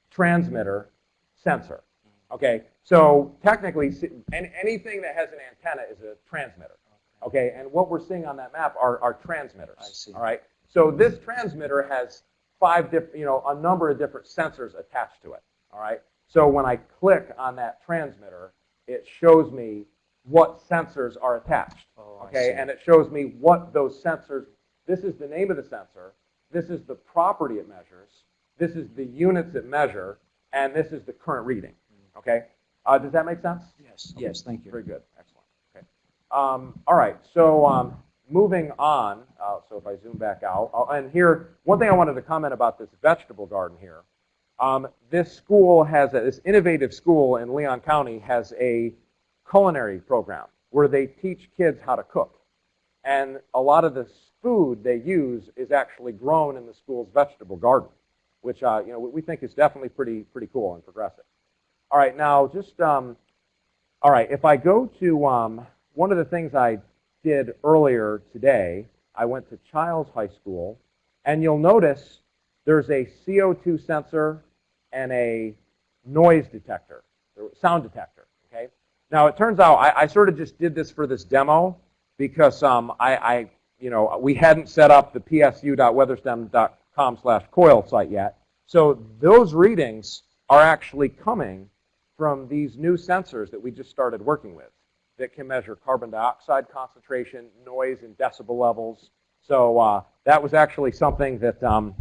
transmitter, sensor. Okay, so technically, s- an- anything that has an antenna is a transmitter. Okay, and what we're seeing on that map are, are transmitters. I see. All right, so this transmitter has five different, you know, a number of different sensors attached to it. All right, so when I click on that transmitter, it shows me what sensors are attached. Oh, Okay, and it shows me what those sensors, this is the name of the sensor, this is the property it measures, this is the units it measure, and this is the current reading. Okay, uh, does that make sense? Yes, yes, thank you. Very good, excellent. Okay, um, all right. So um, moving on. Uh, so if I zoom back out, uh, and here, one thing I wanted to comment about this vegetable garden here. Um, this school has a, this innovative school in Leon County has a culinary program where they teach kids how to cook, and a lot of the food they use is actually grown in the school's vegetable garden, which uh, you know we think is definitely pretty pretty cool and progressive. All right, now just um, all right, if I go to um, one of the things I did earlier today, I went to Chiles High School, and you'll notice there's a CO2 sensor and a noise detector, or sound detector. Okay. Now it turns out I, I sort of just did this for this demo because um, I, I, you know, we hadn't set up the psu.weatherstem.com/coil site yet. So those readings are actually coming from these new sensors that we just started working with that can measure carbon dioxide concentration, noise, and decibel levels. So uh, that was actually something that um,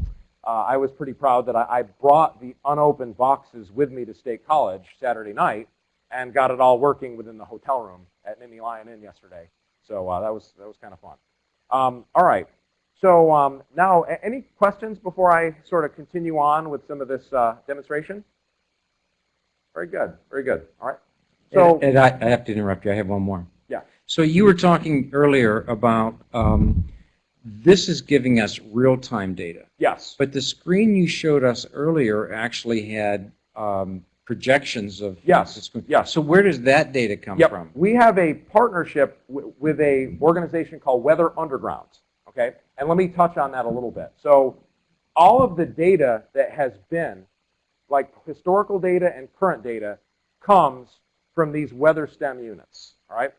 uh, I was pretty proud that I, I brought the unopened boxes with me to State College Saturday night and got it all working within the hotel room at Nittany Lion Inn yesterday. So uh, that was that was kind of fun. Um, all right. So um, now, any questions before I sort of continue on with some of this uh, demonstration? Very good. Very good. All right. So And I, I have to interrupt you, I have one more. Yeah. So you were talking earlier about, um, this is giving us real-time data. yes. But the screen you showed us earlier actually had um, projections of. Yes, yes. So where does that data come Yep. from? We have a partnership with a organization called Weather Underground. Okay, and let me touch on that a little bit. So, all of the data that has been, like historical data and current data, comes from these weather STEM units. All right,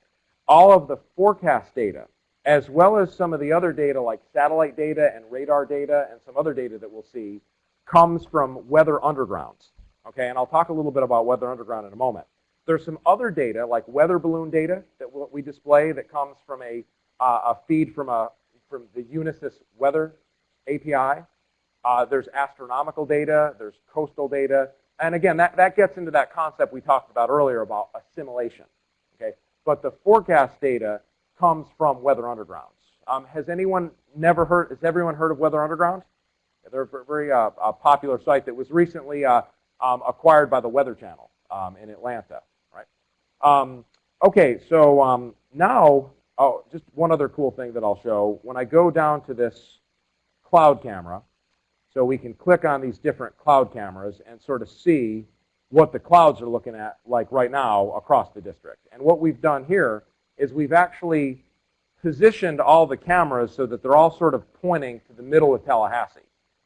all of the forecast data, as well as some of the other data like satellite data and radar data and some other data that we'll see, comes from Weather Underground. Okay, and I'll talk a little bit about Weather Underground in a moment. There's some other data, like weather balloon data, that we'll- display that comes from a, uh, a feed from, a, from the Unisys Weather API. Uh, there's astronomical data, there's coastal data, and again, that, that gets into that concept we talked about earlier about assimilation. Okay, but the forecast data comes from Weather Underground. Um, has anyone never heard? Has everyone heard of Weather Underground? They're a very uh, a popular site that was recently uh, um, acquired by the Weather Channel um, in Atlanta. Right. Um, okay, so um, now, oh, just one other cool thing that I'll show. When I go down to this cloud camera, so we can click on these different cloud cameras and sort of see what the clouds are looking at like right now across the district. And what we've done here is we've actually positioned all the cameras so that they're all sort of pointing to the middle of Tallahassee.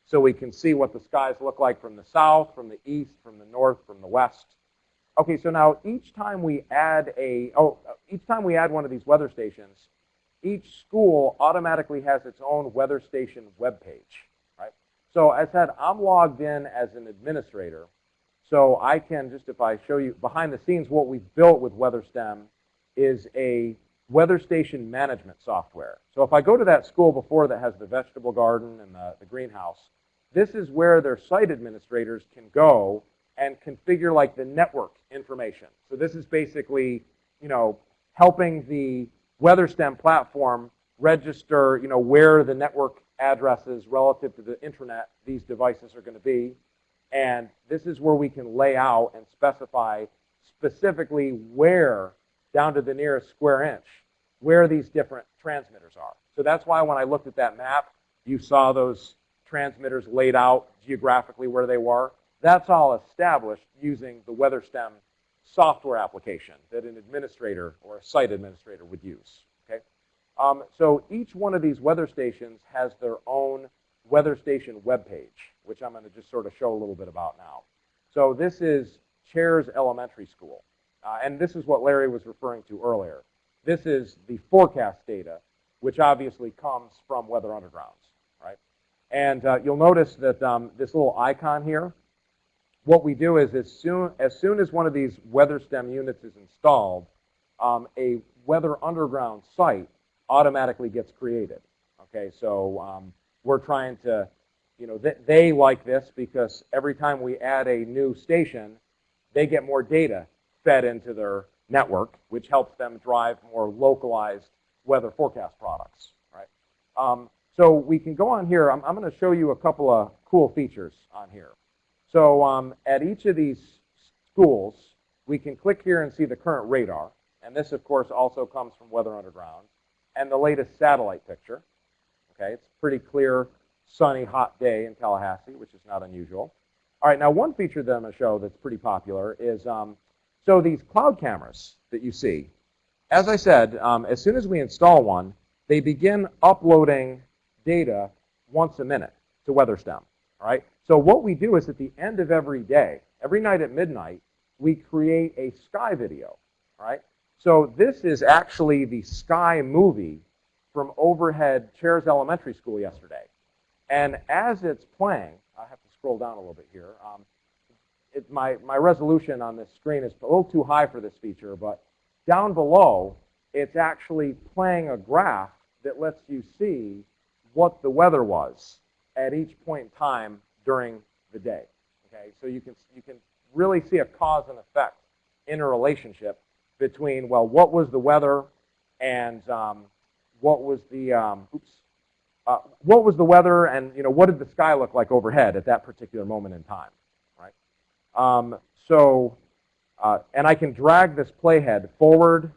So we can see what the skies look like from the south, from the east, from the north, from the west. Okay, so now each time we add a, oh, each time we add one of these weather stations, each school automatically has its own weather station webpage, right? So as I said, I'm logged in as an administrator. So I can just, if I show you behind the scenes, what we've built with WeatherStem is a weather station management software. So if I go to that school before that has the vegetable garden and the, the greenhouse, this is where their site administrators can go and configure like the network information. So this is basically, you know, helping the WeatherStem platform register, you know, where the network addresses relative to the internet these devices are going to be. And this is where we can lay out and specify specifically where, down to the nearest square inch, where these different transmitters are. So that's why when I looked at that map, you saw those transmitters laid out geographically where they were. That's all established using the WeatherStem software application that an administrator or a site administrator would use. Um, so each one of these weather stations has their own weather station webpage, which I'm going to just sort of show a little bit about now. So this is Chaires Elementary School, uh, and this is what Larry was referring to earlier. This is the forecast data, which obviously comes from Weather Undergrounds, right? And uh, you'll notice that um, this little icon here, what we do is as soon as, soon as one of these weather stem units is installed, um, a Weather Underground site automatically gets created. Okay, so um, we're trying to, you know, th they like this because every time we add a new station, they get more data fed into their network, which helps them drive more localized weather forecast products, right? Um, so we can go on here. I'm, I'm going to show you a couple of cool features on here. So um, at each of these schools, we can click here and see the current radar. And this, of course, also comes from Weather Underground. And the latest satellite picture. Okay, it's a pretty clear, sunny, hot day in Tallahassee, which is not unusual. All right, now one feature that I'm going to show that's pretty popular is, um, so these cloud cameras that you see, as I said, um, as soon as we install one, they begin uploading data once a minute to WeatherStem. All right. So what we do is at the end of every day, every night at midnight, we create a sky video. All right. So this is actually the sky movie from overhead Chaires Elementary School yesterday. And as it's playing, I have to scroll down a little bit here. Um, it, my, my resolution on this screen is a little too high for this feature, but down below, it's actually playing a graph that lets you see what the weather was at each point in time during the day. Okay, so you can you can really see a cause and effect interrelationship between well, what was the weather, and um, what was the um, oops, uh, what was the weather, and you know what did the sky look like overhead at that particular moment in time, right? Um, so, uh, and I can drag this playhead forward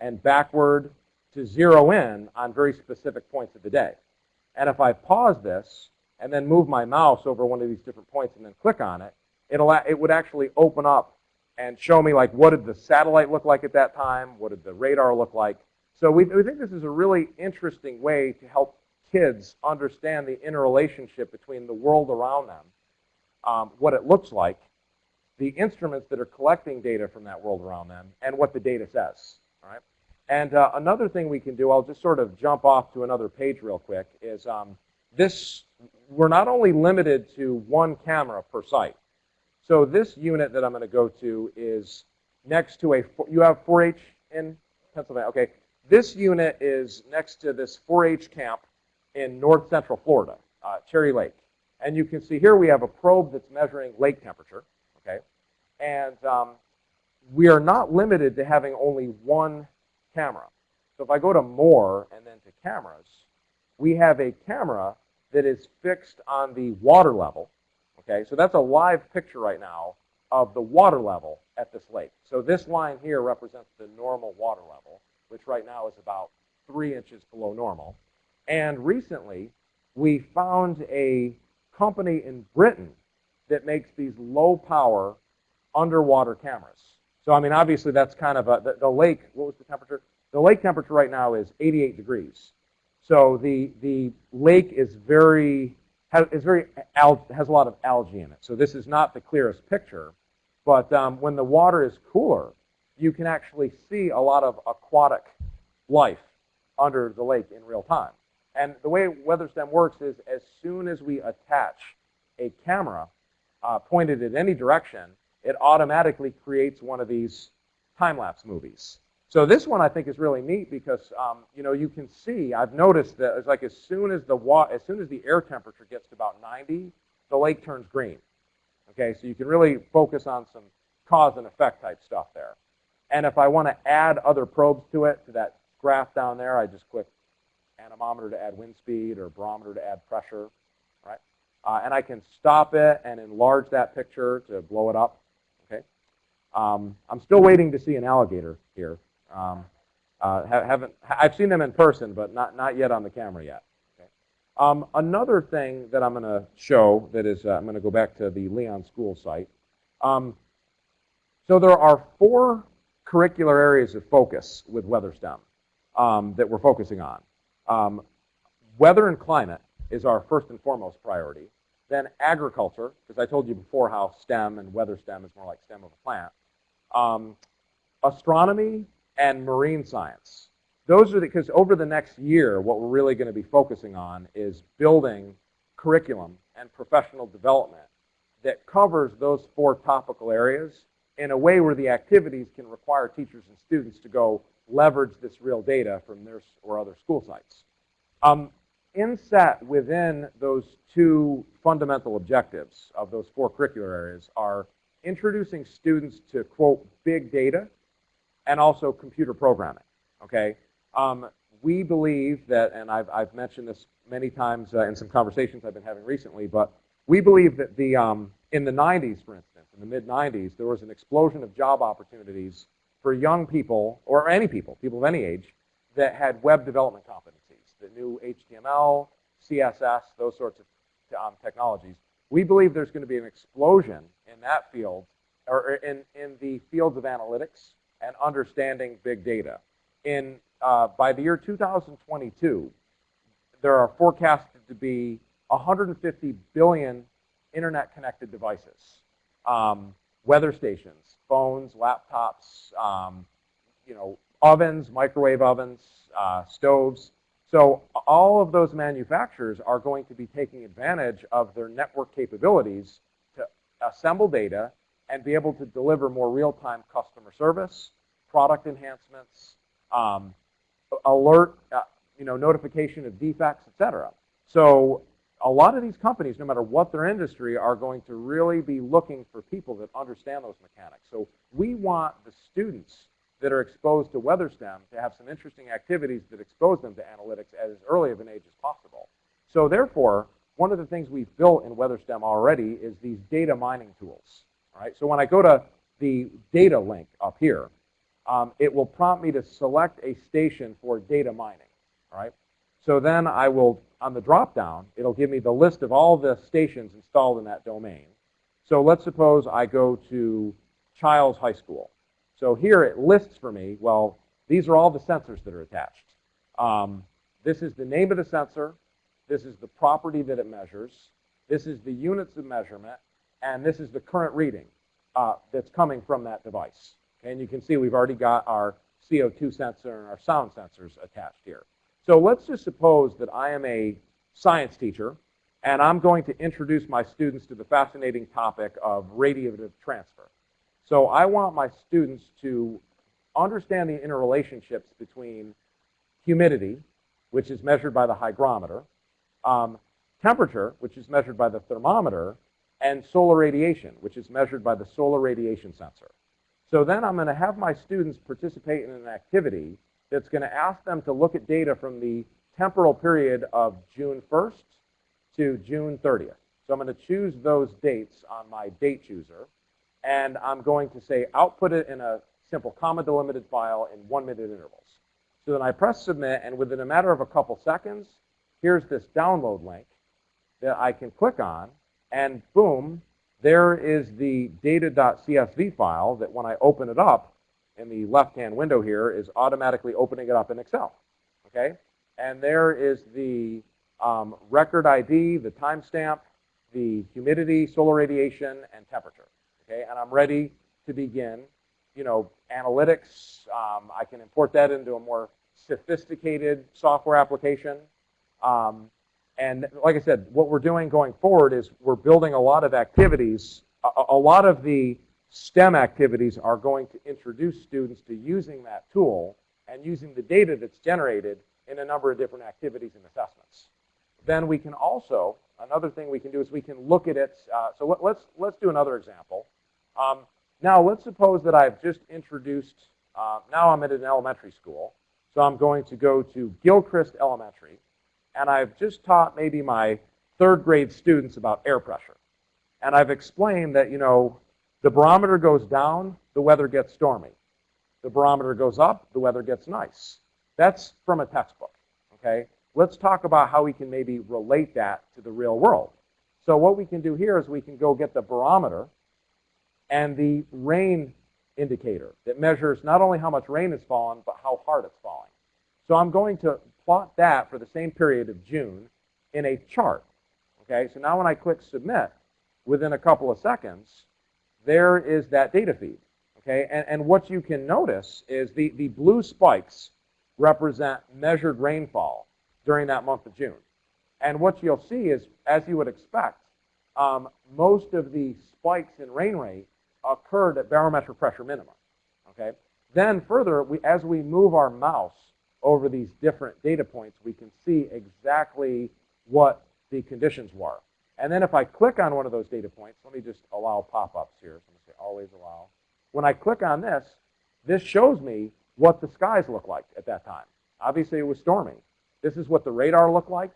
and backward to zero in on very specific points of the day. And if I pause this and then move my mouse over one of these different points and then click on it, it'll, it would actually open up and show me like what did the satellite look like at that time, what did the radar look like. So we, we think this is a really interesting way to help kids understand the interrelationship between the world around them, um, what it looks like, the instruments that are collecting data from that world around them, and what the data says. All right. And uh, another thing we can do, I'll just sort of jump off to another page real quick, is um, this, we're not only limited to one camera per site. So this unit that I'm going to go to is next to a, you have 4-H in Pennsylvania? Okay. This unit is next to this 4-H camp in north central Florida, uh, Cherry Lake. And you can see here we have a probe that's measuring lake temperature, okay? And um, we are not limited to having only one camera. So if I go to more and then to cameras, we have a camera that is fixed on the water level. Okay, so that's a live picture right now of the water level at this lake. So this line here represents the normal water level, which right now is about three inches below normal. And recently, we found a company in Britain that makes these low power underwater cameras. So, I mean, obviously that's kind of a, the, the lake, what was the temperature? The lake temperature right now is 88 degrees. So the, the lake is very, has, is very, has a lot of algae in it. So this is not the clearest picture. But um, when the water is cooler, you can actually see a lot of aquatic life under the lake in real time. And the way WeatherStem works is as soon as we attach a camera uh, pointed at any direction, it automatically creates one of these time-lapse movies. So this one I think is really neat because um, you know you can see I've noticed that it's like as soon as the as soon as the air temperature gets to about 90, the lake turns green. Okay, so you can really focus on some cause and effect type stuff there. And if I want to add other probes to it, to that graph down there, I just click anemometer to add wind speed or barometer to add pressure, right? Uh, and I can stop it and enlarge that picture to blow it up, okay? Um, I'm still waiting to see an alligator here. Um, uh, haven't, I've seen them in person, but not, not yet on the camera yet. Okay? Um, another thing that I'm going to show that is, uh, I'm going to go back to the Leon School site. Um, so there are four curricular areas of focus with WeatherSTEM um, that we're focusing on. Um, weather and climate is our first and foremost priority. Then agriculture, because I told you before how STEM and weather STEM is more like stem of a plant. Um, astronomy and marine science. Those are because over the next year, what we're really going to be focusing on is building curriculum and professional development that covers those four topical areas in a way where the activities can require teachers and students to go leverage this real data from their or other school sites. Um, inset within those two fundamental objectives of those four curricular areas are introducing students to, quote, big data and also computer programming, okay? Um, we believe that, and I've, I've mentioned this many times uh, in some conversations I've been having recently, but we believe that the, um, in the 90s, for instance, in the mid-90s, there was an explosion of job opportunities for young people, or any people, people of any age, that had web development competencies, that knew HTML, CSS, those sorts of um, technologies. We believe there's going to be an explosion in that field, or in, in the fields of analytics and understanding big data. In, uh, by the year 2022, there are forecasted to be 150 billion internet-connected devices, um, weather stations, phones, laptops, um, you know, ovens, microwave ovens, uh, stoves. So all of those manufacturers are going to be taking advantage of their network capabilities to assemble data and be able to deliver more real-time customer service, product enhancements, um, alert, uh, you know, notification of defects, et cetera. So a lot of these companies, no matter what their industry, are going to really be looking for people that understand those mechanics. So we want the students that are exposed to WeatherSTEM to have some interesting activities that expose them to analytics at as early of an age as possible. So therefore, one of the things we've built in WeatherSTEM already is these data mining tools. Right, so when I go to the data link up here, um, it will prompt me to select a station for data mining. All right, so then I will, on the drop-down, it'll give me the list of all the stations installed in that domain. So let's suppose I go to Chiles High School. So here it lists for me, well, these are all the sensors that are attached. Um, this is the name of the sensor. This is the property that it measures. This is the units of measurement. And this is the current reading uh, that's coming from that device. And you can see we've already got our CO2 sensor and our sound sensors attached here. So let's just suppose that I am a science teacher and I'm going to introduce my students to the fascinating topic of radiative transfer. So I want my students to understand the interrelationships between humidity, which is measured by the hygrometer, um, temperature, which is measured by the thermometer, and solar radiation, which is measured by the solar radiation sensor. So then I'm going to have my students participate in an activity that's going to ask them to look at data from the temporal period of June 1st to June 30th. So I'm going to choose those dates on my date chooser, and I'm going to say output it in a simple comma delimited file in one minute intervals. So then I press submit, and within a matter of a couple seconds, here's this download link that I can click on, and boom, there is the data.csv file that when I open it up, in the left-hand window here is automatically opening it up in Excel, okay? And there is the um, record ID, the timestamp, the humidity, solar radiation, and temperature, okay? And I'm ready to begin, you know, analytics. Um, I can import that into a more sophisticated software application. Um, and like I said, what we're doing going forward is we're building a lot of activities. A, a lot of the STEM activities are going to introduce students to using that tool and using the data that's generated in a number of different activities and assessments. Then we can also, another thing we can do is we can look at it. Uh, so let, let's, let's do another example. Um, now let's suppose that I've just introduced, uh, now I'm at an elementary school. So I'm going to go to Gilchrist Elementary, and I've just taught maybe my third grade students about air pressure. And I've explained that, you know, the barometer goes down, the weather gets stormy. The barometer goes up, the weather gets nice. That's from a textbook, okay? Let's talk about how we can maybe relate that to the real world. So what we can do here is we can go get the barometer and the rain indicator that measures not only how much rain has fallen, but how hard it's falling. So I'm going to plot that for the same period of June in a chart. Okay, so now when I click submit, within a couple of seconds, there is that data feed. Okay, and, and what you can notice is the, the blue spikes represent measured rainfall during that month of June. And what you'll see is, as you would expect, um, most of the spikes in rain rate occurred at barometric pressure minimum. Okay. Then further, we, as we move our mouse over these different data points, we can see exactly what the conditions were. And then if I click on one of those data points, let me just allow pop-ups here. So I'm going to say always allow. When I click on this, this shows me what the skies look like at that time. Obviously, it was stormy. This is what the radar looked like.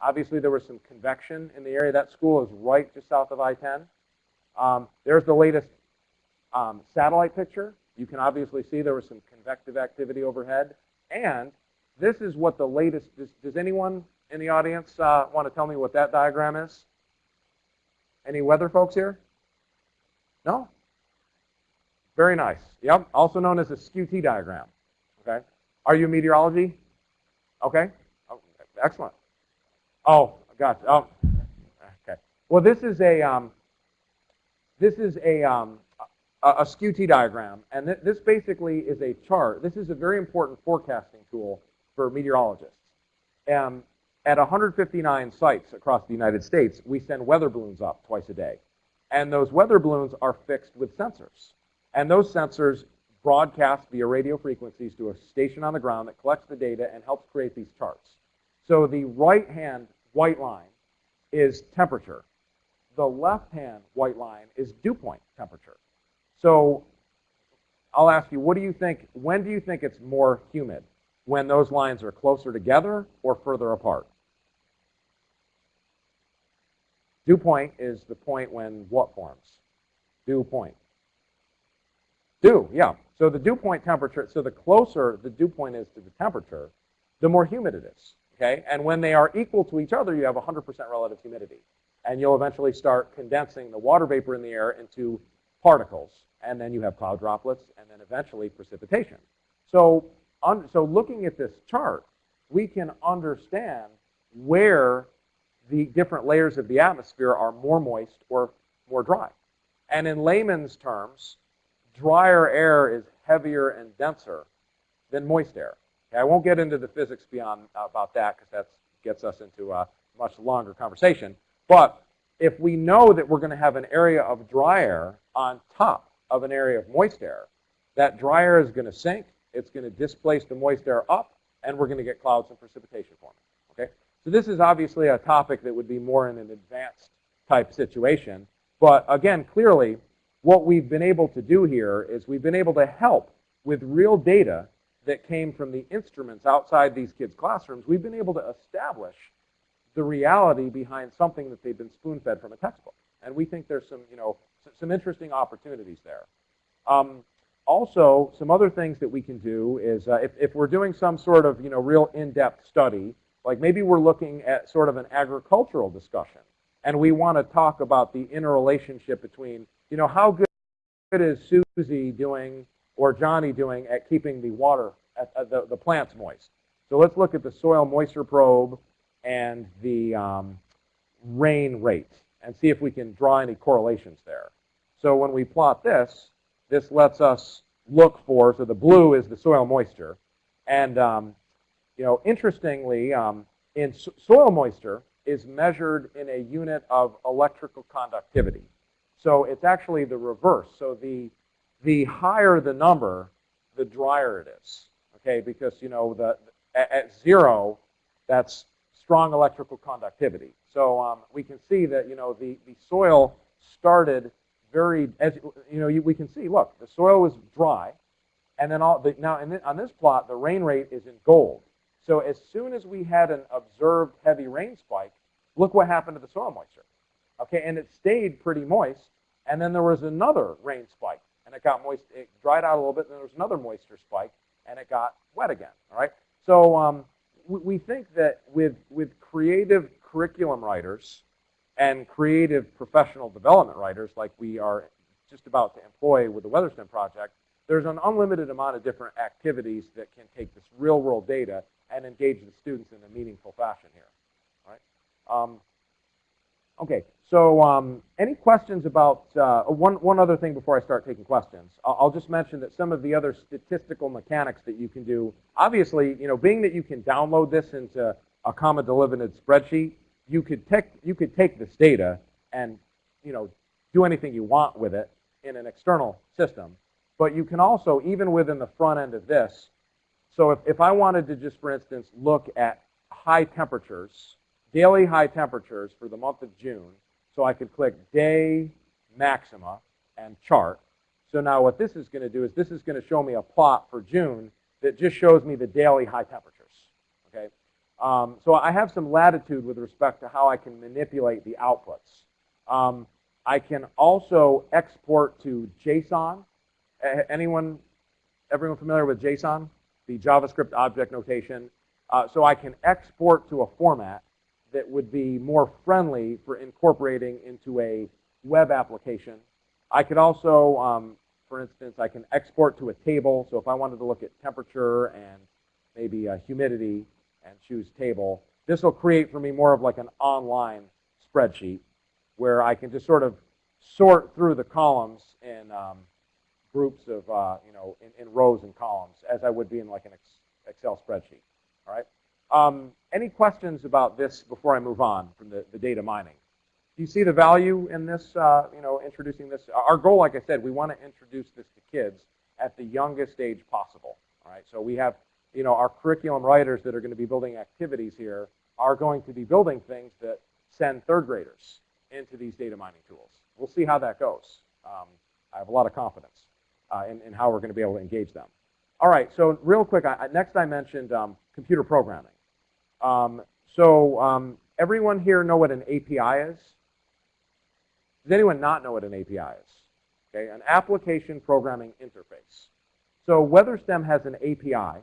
Obviously, there was some convection in the area. That school is right just south of I-10. Um, there's the latest um, satellite picture. You can obviously see there was some convective activity overhead. And this is what the latest, does, does anyone in the audience uh, want to tell me what that diagram is? Any weather folks here? No? Very nice. Yep, also known as a skew-T diagram. Okay. Are you meteorology? Okay. Oh, excellent. Oh, you. Oh, okay. Well, this is a um, this is a um, a, a skew-T diagram, and th this basically is a chart. This is a very important forecasting tool for meteorologists. Um, at 159 sites across the United States, we send weather balloons up twice a day. And those weather balloons are fixed with sensors. And those sensors broadcast via radio frequencies to a station on the ground that collects the data and helps create these charts. So the right-hand white line is temperature. The left-hand white line is dew point temperature. So I'll ask you, what do you think, when do you think it's more humid? When those lines are closer together or further apart? Dew point is the point when what forms? Dew point. Dew, yeah. So the dew point temperature, so the closer the dew point is to the temperature, the more humid it is. Okay? And when they are equal to each other, you have 100% relative humidity. And you'll eventually start condensing the water vapor in the air into particles. And then you have cloud droplets and then eventually precipitation. So, so looking at this chart, we can understand where the different layers of the atmosphere are more moist or more dry. And in layman's terms, drier air is heavier and denser than moist air. Okay, I won't get into the physics beyond uh, about that because that gets us into a much longer conversation. But if we know that we're going to have an area of dry air on top of an area of moist air, that dry air is going to sink, it's going to displace the moist air up, and we're going to get clouds and precipitation forming. Okay? So this is obviously a topic that would be more in an advanced type situation. But again, clearly, what we've been able to do here is we've been able to help with real data that came from the instruments outside these kids' classrooms. We've been able to establish the reality behind something that they've been spoon-fed from a textbook. And we think there's some, you know, some interesting opportunities there. Um, also, some other things that we can do is uh, if, if we're doing some sort of, you know, real in-depth study, like maybe we're looking at sort of an agricultural discussion, and we want to talk about the interrelationship between, you know, how good is Susie doing or Johnny doing at keeping the water, at, at the, the plants moist. So let's look at the soil moisture probe and the um, rain rate and see if we can draw any correlations there. So when we plot this, this lets us look for, so the blue is the soil moisture. And, um, you know, interestingly, um, in so soil moisture is measured in a unit of electrical conductivity. So it's actually the reverse. So the, the higher the number, the drier it is. Okay, because you know the at, at zero, that's strong electrical conductivity. So um, we can see that you know the, the soil started very as you know you, we can see. Look, the soil was dry, and then all the, now the, on this plot the rain rate is in gold. So as soon as we had an observed heavy rain spike, look what happened to the soil moisture. Okay, and it stayed pretty moist, and then there was another rain spike, and it got moist. It dried out a little bit, and then there was another moisture spike, and it got wet again. All right. So um, we, think that with with creative curriculum writers and creative professional development writers, like we are just about to employ with the WeatherStem project, there's an unlimited amount of different activities that can take this real world data and engage the students in a meaningful fashion here. Right. Um, Okay, so um, any questions about, uh, one, one other thing before I start taking questions. I'll, I'll, just mention that some of the other statistical mechanics that you can do, obviously, you know, being that you can download this into a comma delimited spreadsheet, you could, take, you could take this data and, you know, do anything you want with it in an external system. But you can also, even within the front end of this, so if, if I wanted to just, for instance, look at high temperatures daily high temperatures for the month of June. So I could click day maxima and chart. So now what this is going to do is this is going to show me a plot for June that just shows me the daily high temperatures. Okay. Um, so I have some latitude with respect to how I can manipulate the outputs. Um, I can also export to JSON. Anyone, everyone familiar with JSON? The JavaScript object notation. Uh, so I can export to a format that would be more friendly for incorporating into a web application. I could also, um, for instance, I can export to a table. So if I wanted to look at temperature and maybe uh, humidity and choose table, this will create for me more of like an online spreadsheet where I can just sort of sort through the columns in um, groups of, uh, you know, in, in, rows and columns as I would be in like an Excel spreadsheet. All right. Um, any questions about this before I move on from the, the data mining? Do you see the value in this, uh, you know, introducing this? Our goal, like I said, we want to introduce this to kids at the youngest age possible. All right, so we have, you know, our curriculum writers that are going to be building activities here are going to be building things that send third graders into these data mining tools. We'll see how that goes. Um, I have a lot of confidence uh, in, in, how we're going to be able to engage them. All right, so real quick, I, next I mentioned um, computer programming. Um, so um, everyone here know what an API is? Does anyone not know what an API is? Okay, an application programming interface. So WeatherStem has an API.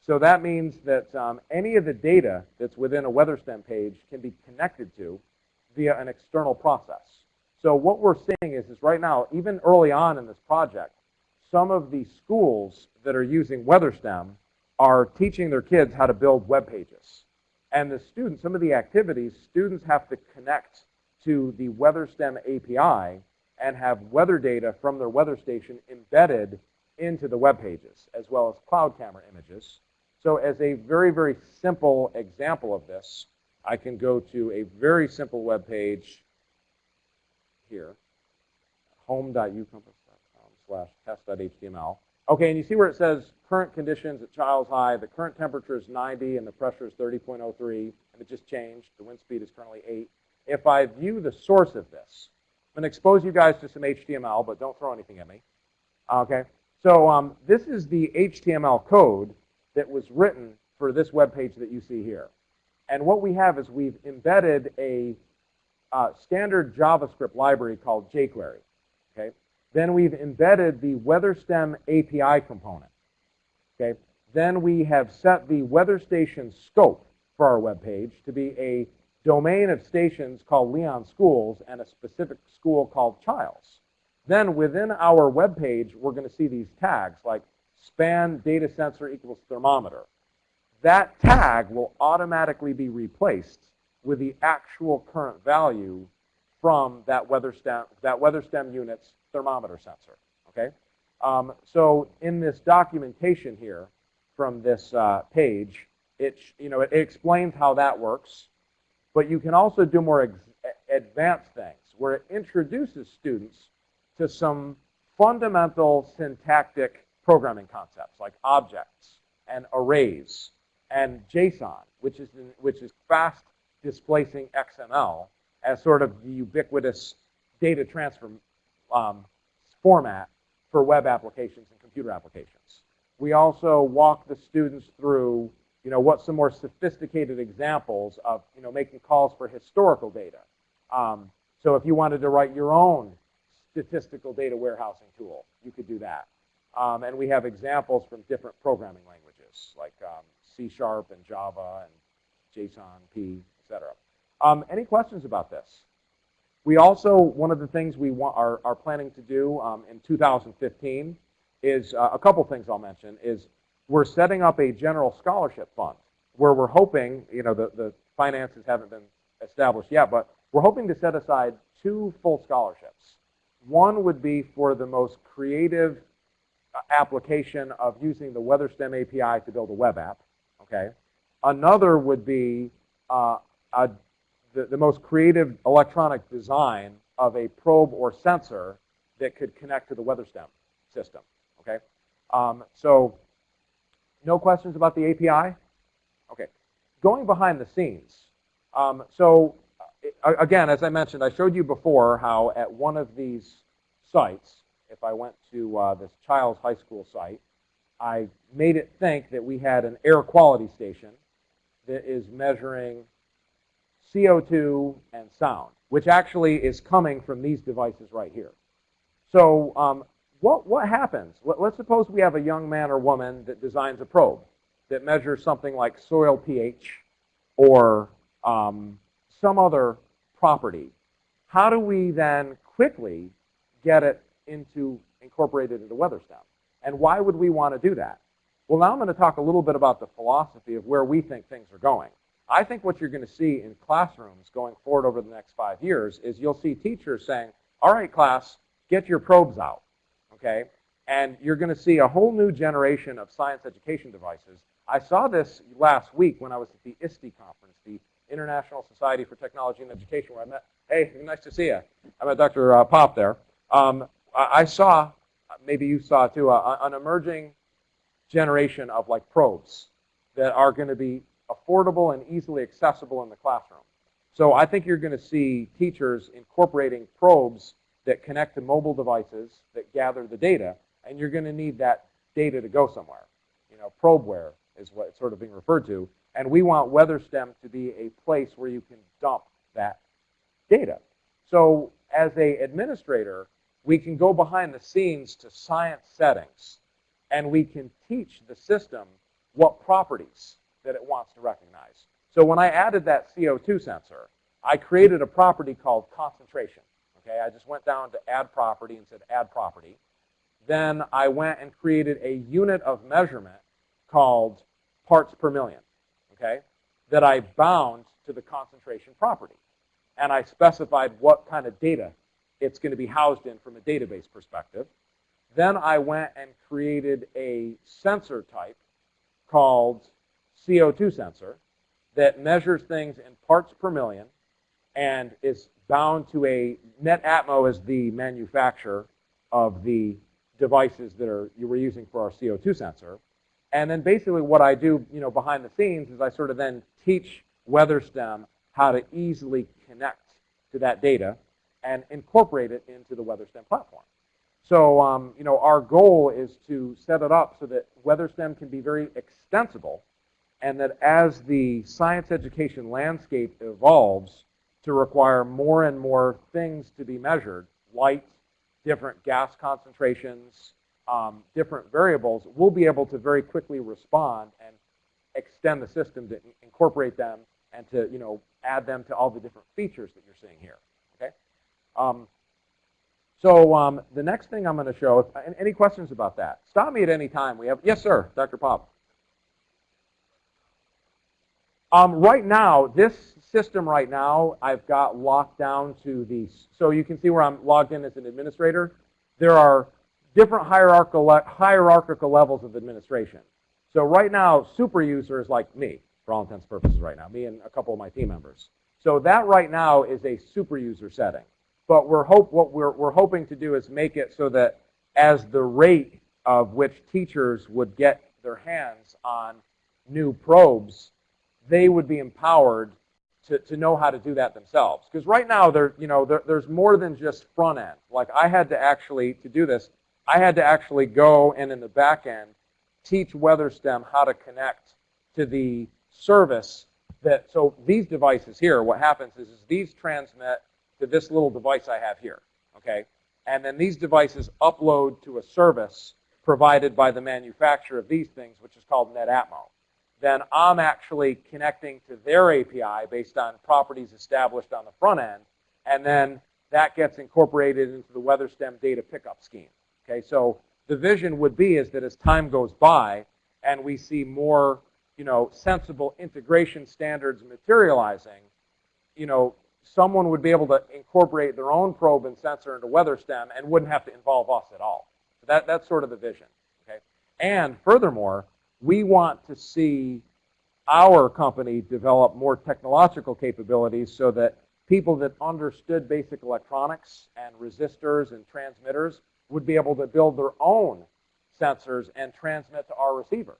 So that means that um, any of the data that's within a WeatherStem page can be connected to via an external process. So what we're seeing is, is right now, even early on in this project, some of the schools that are using WeatherStem are teaching their kids how to build web pages. And the students, some of the activities, students have to connect to the WeatherStem API and have weather data from their weather station embedded into the web pages, as well as cloud camera images. So as a very, very simple example of this, I can go to a very simple web page here, home.ucompass.com slash test.html. Okay, and you see where it says current conditions at Chiles High, the current temperature is 90 and the pressure is 30.03, and it just changed. The wind speed is currently 8. If I view the source of this, I'm going to expose you guys to some HTML, but don't throw anything at me. Okay, so um, this is the HTML code that was written for this web page that you see here. And what we have is we've embedded a uh, standard JavaScript library called jQuery. Then we've embedded the WeatherStem API component. Okay. Then we have set the weather station scope for our web page to be a domain of stations called Leon Schools and a specific school called Chiles. Then within our web page, we're going to see these tags like span data sensor equals thermometer. That tag will automatically be replaced with the actual current value from that WeatherStem, that WeatherStem unit's thermometer sensor. Okay, um, so in this documentation here from this uh, page, it you know it, it, explains how that works, but you can also do more advanced things where it introduces students to some fundamental syntactic programming concepts like objects and arrays and JSON, which is, which is fast displacing XML as sort of the ubiquitous data transfer um, format for web applications and computer applications. We also walk the students through, you know, what some more sophisticated examples of, you know, making calls for historical data. Um, so if you wanted to write your own statistical data warehousing tool, you could do that. Um, and we have examples from different programming languages like um, C Sharp and Java and JSON, P, etc. Um, any questions about this? We also, one of the things we want, are, are planning to do um, in 2015 is uh, a couple things I'll mention is we're setting up a general scholarship fund where we're hoping, you know, the, the finances haven't been established yet, but we're hoping to set aside two full scholarships. One would be for the most creative uh, application of using the WeatherStem API to build a web app, okay? Another would be uh, a, the, the most creative electronic design of a probe or sensor that could connect to the WeatherStem system, okay? Um, so no questions about the API? Okay. Going behind the scenes. Um, so uh, again, as I mentioned, I showed you before how at one of these sites, if I went to uh, this Chiles High School site, I made it think that we had an air quality station that is measuring CO2 and sound, which actually is coming from these devices right here. So um, what, what happens? Let, let's suppose we have a young man or woman that designs a probe that measures something like soil pH or um, some other property. How do we then quickly get it into incorporated into WeatherStem? And why would we want to do that? Well, now I'm going to talk a little bit about the philosophy of where we think things are going. I think what you're going to see in classrooms going forward over the next five years is you'll see teachers saying, all right, class, get your probes out, okay? And you're going to see a whole new generation of science education devices. I saw this last week when I was at the ISTE conference, the International Society for Technology and Education, where I met, hey, nice to see you. I met Dr. Uh, Pop there. Um, I saw, maybe you saw too, uh, an emerging generation of like probes that are going to be affordable and easily accessible in the classroom. So I think you're going to see teachers incorporating probes that connect to mobile devices that gather the data, and you're going to need that data to go somewhere. You know, probeware is what it's sort of being referred to, and we want WeatherStem to be a place where you can dump that data. So as a administrator, we can go behind the scenes to science settings, and we can teach the system what properties that it wants to recognize. So when I added that CO2 sensor, I created a property called concentration. Okay, I just went down to add property and said add property. Then I went and created a unit of measurement called parts per million, okay, that I bound to the concentration property. And I specified what kind of data it's going to be housed in from a database perspective. Then I went and created a sensor type called CO2 sensor that measures things in parts per million and is bound to a Netatmo as the manufacturer of the devices that are you were using for our CO2 sensor. And then basically what I do, you know, behind the scenes is I sort of then teach WeatherStem how to easily connect to that data and incorporate it into the WeatherStem platform. So, um, you know, our goal is to set it up so that WeatherStem can be very extensible and that as the science education landscape evolves to require more and more things to be measured, light, different gas concentrations, um, different variables, we'll be able to very quickly respond and extend the system to incorporate them and to you know add them to all the different features that you're seeing here. Okay. Um, so um, the next thing I'm going to show, if, any questions about that? Stop me at any time. We have yes, sir, Dr. Pop. Um, right now, this system right now, I've got locked down to the, so you can see where I'm logged in as an administrator. There are different hierarchical, hierarchical levels of administration. So right now, super user is like me, for all intents and purposes right now, me and a couple of my team members. So that right now is a super user setting. but we're hope what we're we're hoping to do is make it so that as the rate of which teachers would get their hands on new probes, they would be empowered to, to know how to do that themselves. Because right now, there, you know, there, there's more than just front end. Like I had to actually, to do this, I had to actually go and in the back end, teach WeatherSTEM how to connect to the service that, so these devices here, what happens is, is these transmit to this little device I have here, okay? And then these devices upload to a service provided by the manufacturer of these things, which is called Netatmo. Then I'm actually connecting to their API based on properties established on the front end, and then that gets incorporated into the WeatherSTEM data pickup scheme. Okay, so the vision would be is that as time goes by and we see more, you know, sensible integration standards materializing, you know, someone would be able to incorporate their own probe and sensor into WeatherSTEM and wouldn't have to involve us at all. So that, that's sort of the vision. Okay? And furthermore, we want to see our company develop more technological capabilities so that people that understood basic electronics and resistors and transmitters would be able to build their own sensors and transmit to our receiver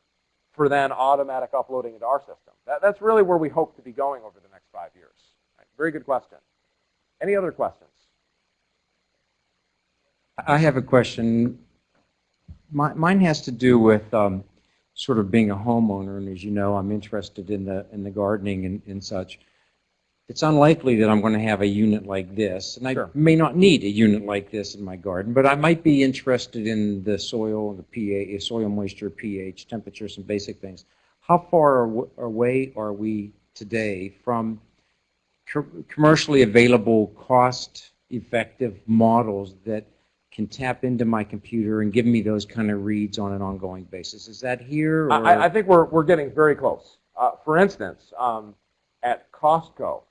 for then automatic uploading into our system. That, that's really where we hope to be going over the next five years. Right, very good question. Any other questions? I have a question. My, mine has to do with um, sort of being a homeowner, and as you know, I'm interested in the in the gardening and, and such. It's unlikely that I'm going to have a unit like this, and I Sure. may not need a unit like this in my garden, but I might be interested in the soil, and the pH, soil moisture, pH, temperature, some basic things. How far away are we today from co- commercially available, cost-effective models that can tap into my computer and give me those kind of reads on an ongoing basis? Is that here? Or? I, I think we're, we're getting very close. Uh, for instance, um, at Costco,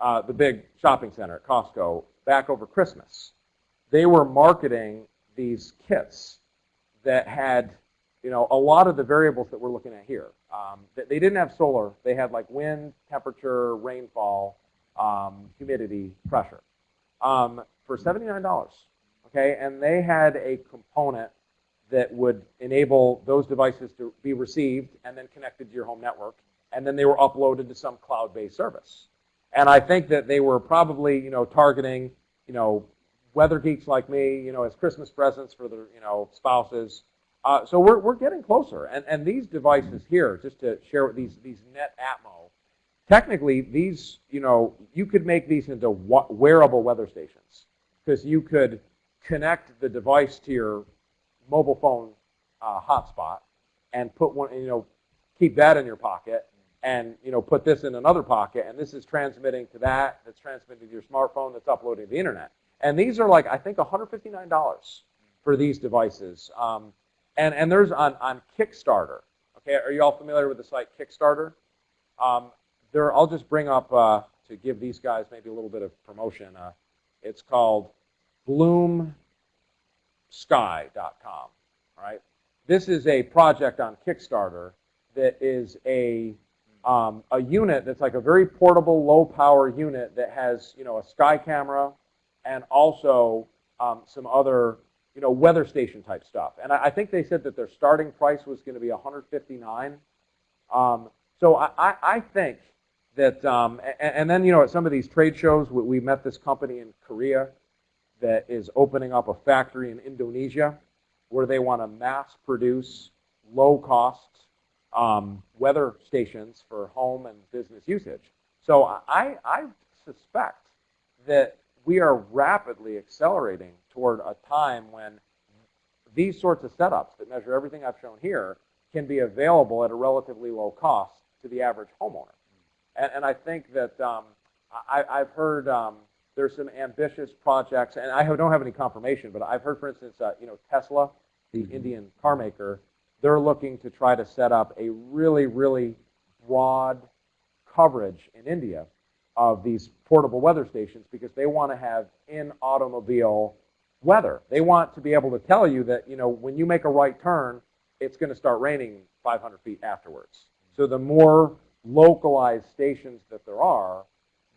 uh, the big shopping center at Costco, back over Christmas, they were marketing these kits that had, you know, a lot of the variables that we're looking at here. Um, they, they didn't have solar. They had like wind, temperature, rainfall, um, humidity, pressure, um, for $79. Okay, and they had a component that would enable those devices to be received and then connected to your home network, and then they were uploaded to some cloud-based service. And I think that they were probably, you know, targeting, you know, weather geeks like me, you know, as Christmas presents for their, you know, spouses. Uh, so we're, we're getting closer. And, and these devices here, just to share with these, these Netatmo, technically these, you know, you could make these into wearable weather stations because you could connect the device to your mobile phone uh, hotspot and put one, you know, keep that in your pocket and, you know, put this in another pocket and this is transmitting to that, that's transmitting to your smartphone, that's uploading to the internet. And these are like, I think, $159 for these devices. Um, and, and there's on, on Kickstarter. Okay, are you all familiar with the site Kickstarter? Um, there, I'll just bring up, uh, to give these guys maybe a little bit of promotion, uh, it's called bloomsky.com. Right, this is a project on Kickstarter that is a um, a unit that's like a very portable, low power unit that has you know a sky camera and also um, some other you know weather station type stuff. And I, I think they said that their starting price was going to be 159. Um, so I, I, I think that, um, and, and then you know at some of these trade shows, we, we met this company in Korea that is opening up a factory in Indonesia where they want to mass produce low cost um, weather stations for home and business usage. So I, I suspect that we are rapidly accelerating toward a time when these sorts of setups that measure everything I've shown here can be available at a relatively low cost to the average homeowner. And, and I think that um, I, I've heard um, there's some ambitious projects, and I have, don't have any confirmation, but I've heard, for instance, uh, you know, Tesla, the Mhm. Indian car maker, they're looking to try to set up a really, really broad coverage in India of these portable weather stations because they want to have in automobile weather. They want to be able to tell you that, you know, when you make a right turn, it's going to start raining 500 feet afterwards. So the more localized stations that there are,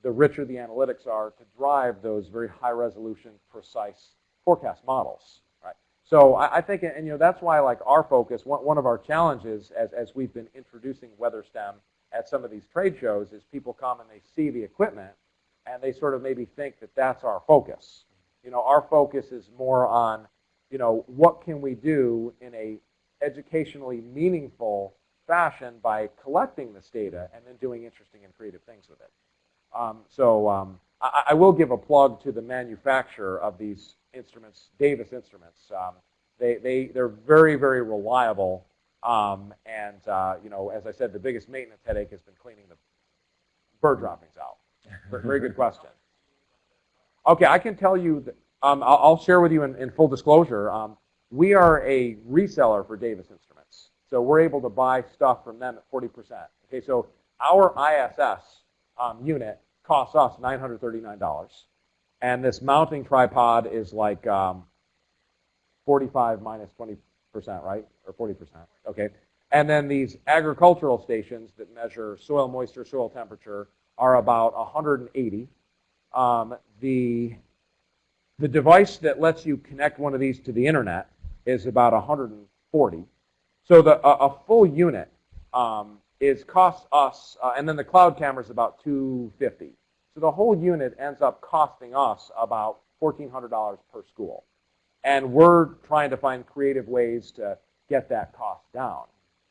the richer the analytics are to drive those very high resolution, precise forecast models, right? So I, I think, and you know, that's why like our focus, one, one of our challenges as, as we've been introducing WeatherStem at some of these trade shows is people come and they see the equipment and they sort of maybe think that that's our focus. You know, our focus is more on, you know, what can we do in a educationally meaningful fashion by collecting this data and then doing interesting and creative things with it. Um, so um, I, I, will give a plug to the manufacturer of these instruments, Davis Instruments. Um, they, they, they're very, very reliable. Um, and, uh, you know, as I said, the biggest maintenance headache has been cleaning the bird droppings out. Very good question. Okay, I can tell you, that, um, I'll, I'll, share with you in, in full disclosure. Um, we are a reseller for Davis Instruments. So we're able to buy stuff from them at 40%. Okay, so our ISS um, unit costs us $939. And this mounting tripod is like um, 45 minus 20%, right? Or 40%, okay? And then these agricultural stations that measure soil moisture, soil temperature are about 180. Um, the, the device that lets you connect one of these to the internet is about 140. So the, a, a full unit um, is costs us, uh, and then the cloud camera is about 250. So the whole unit ends up costing us about $1,400 per school. And we're trying to find creative ways to get that cost down.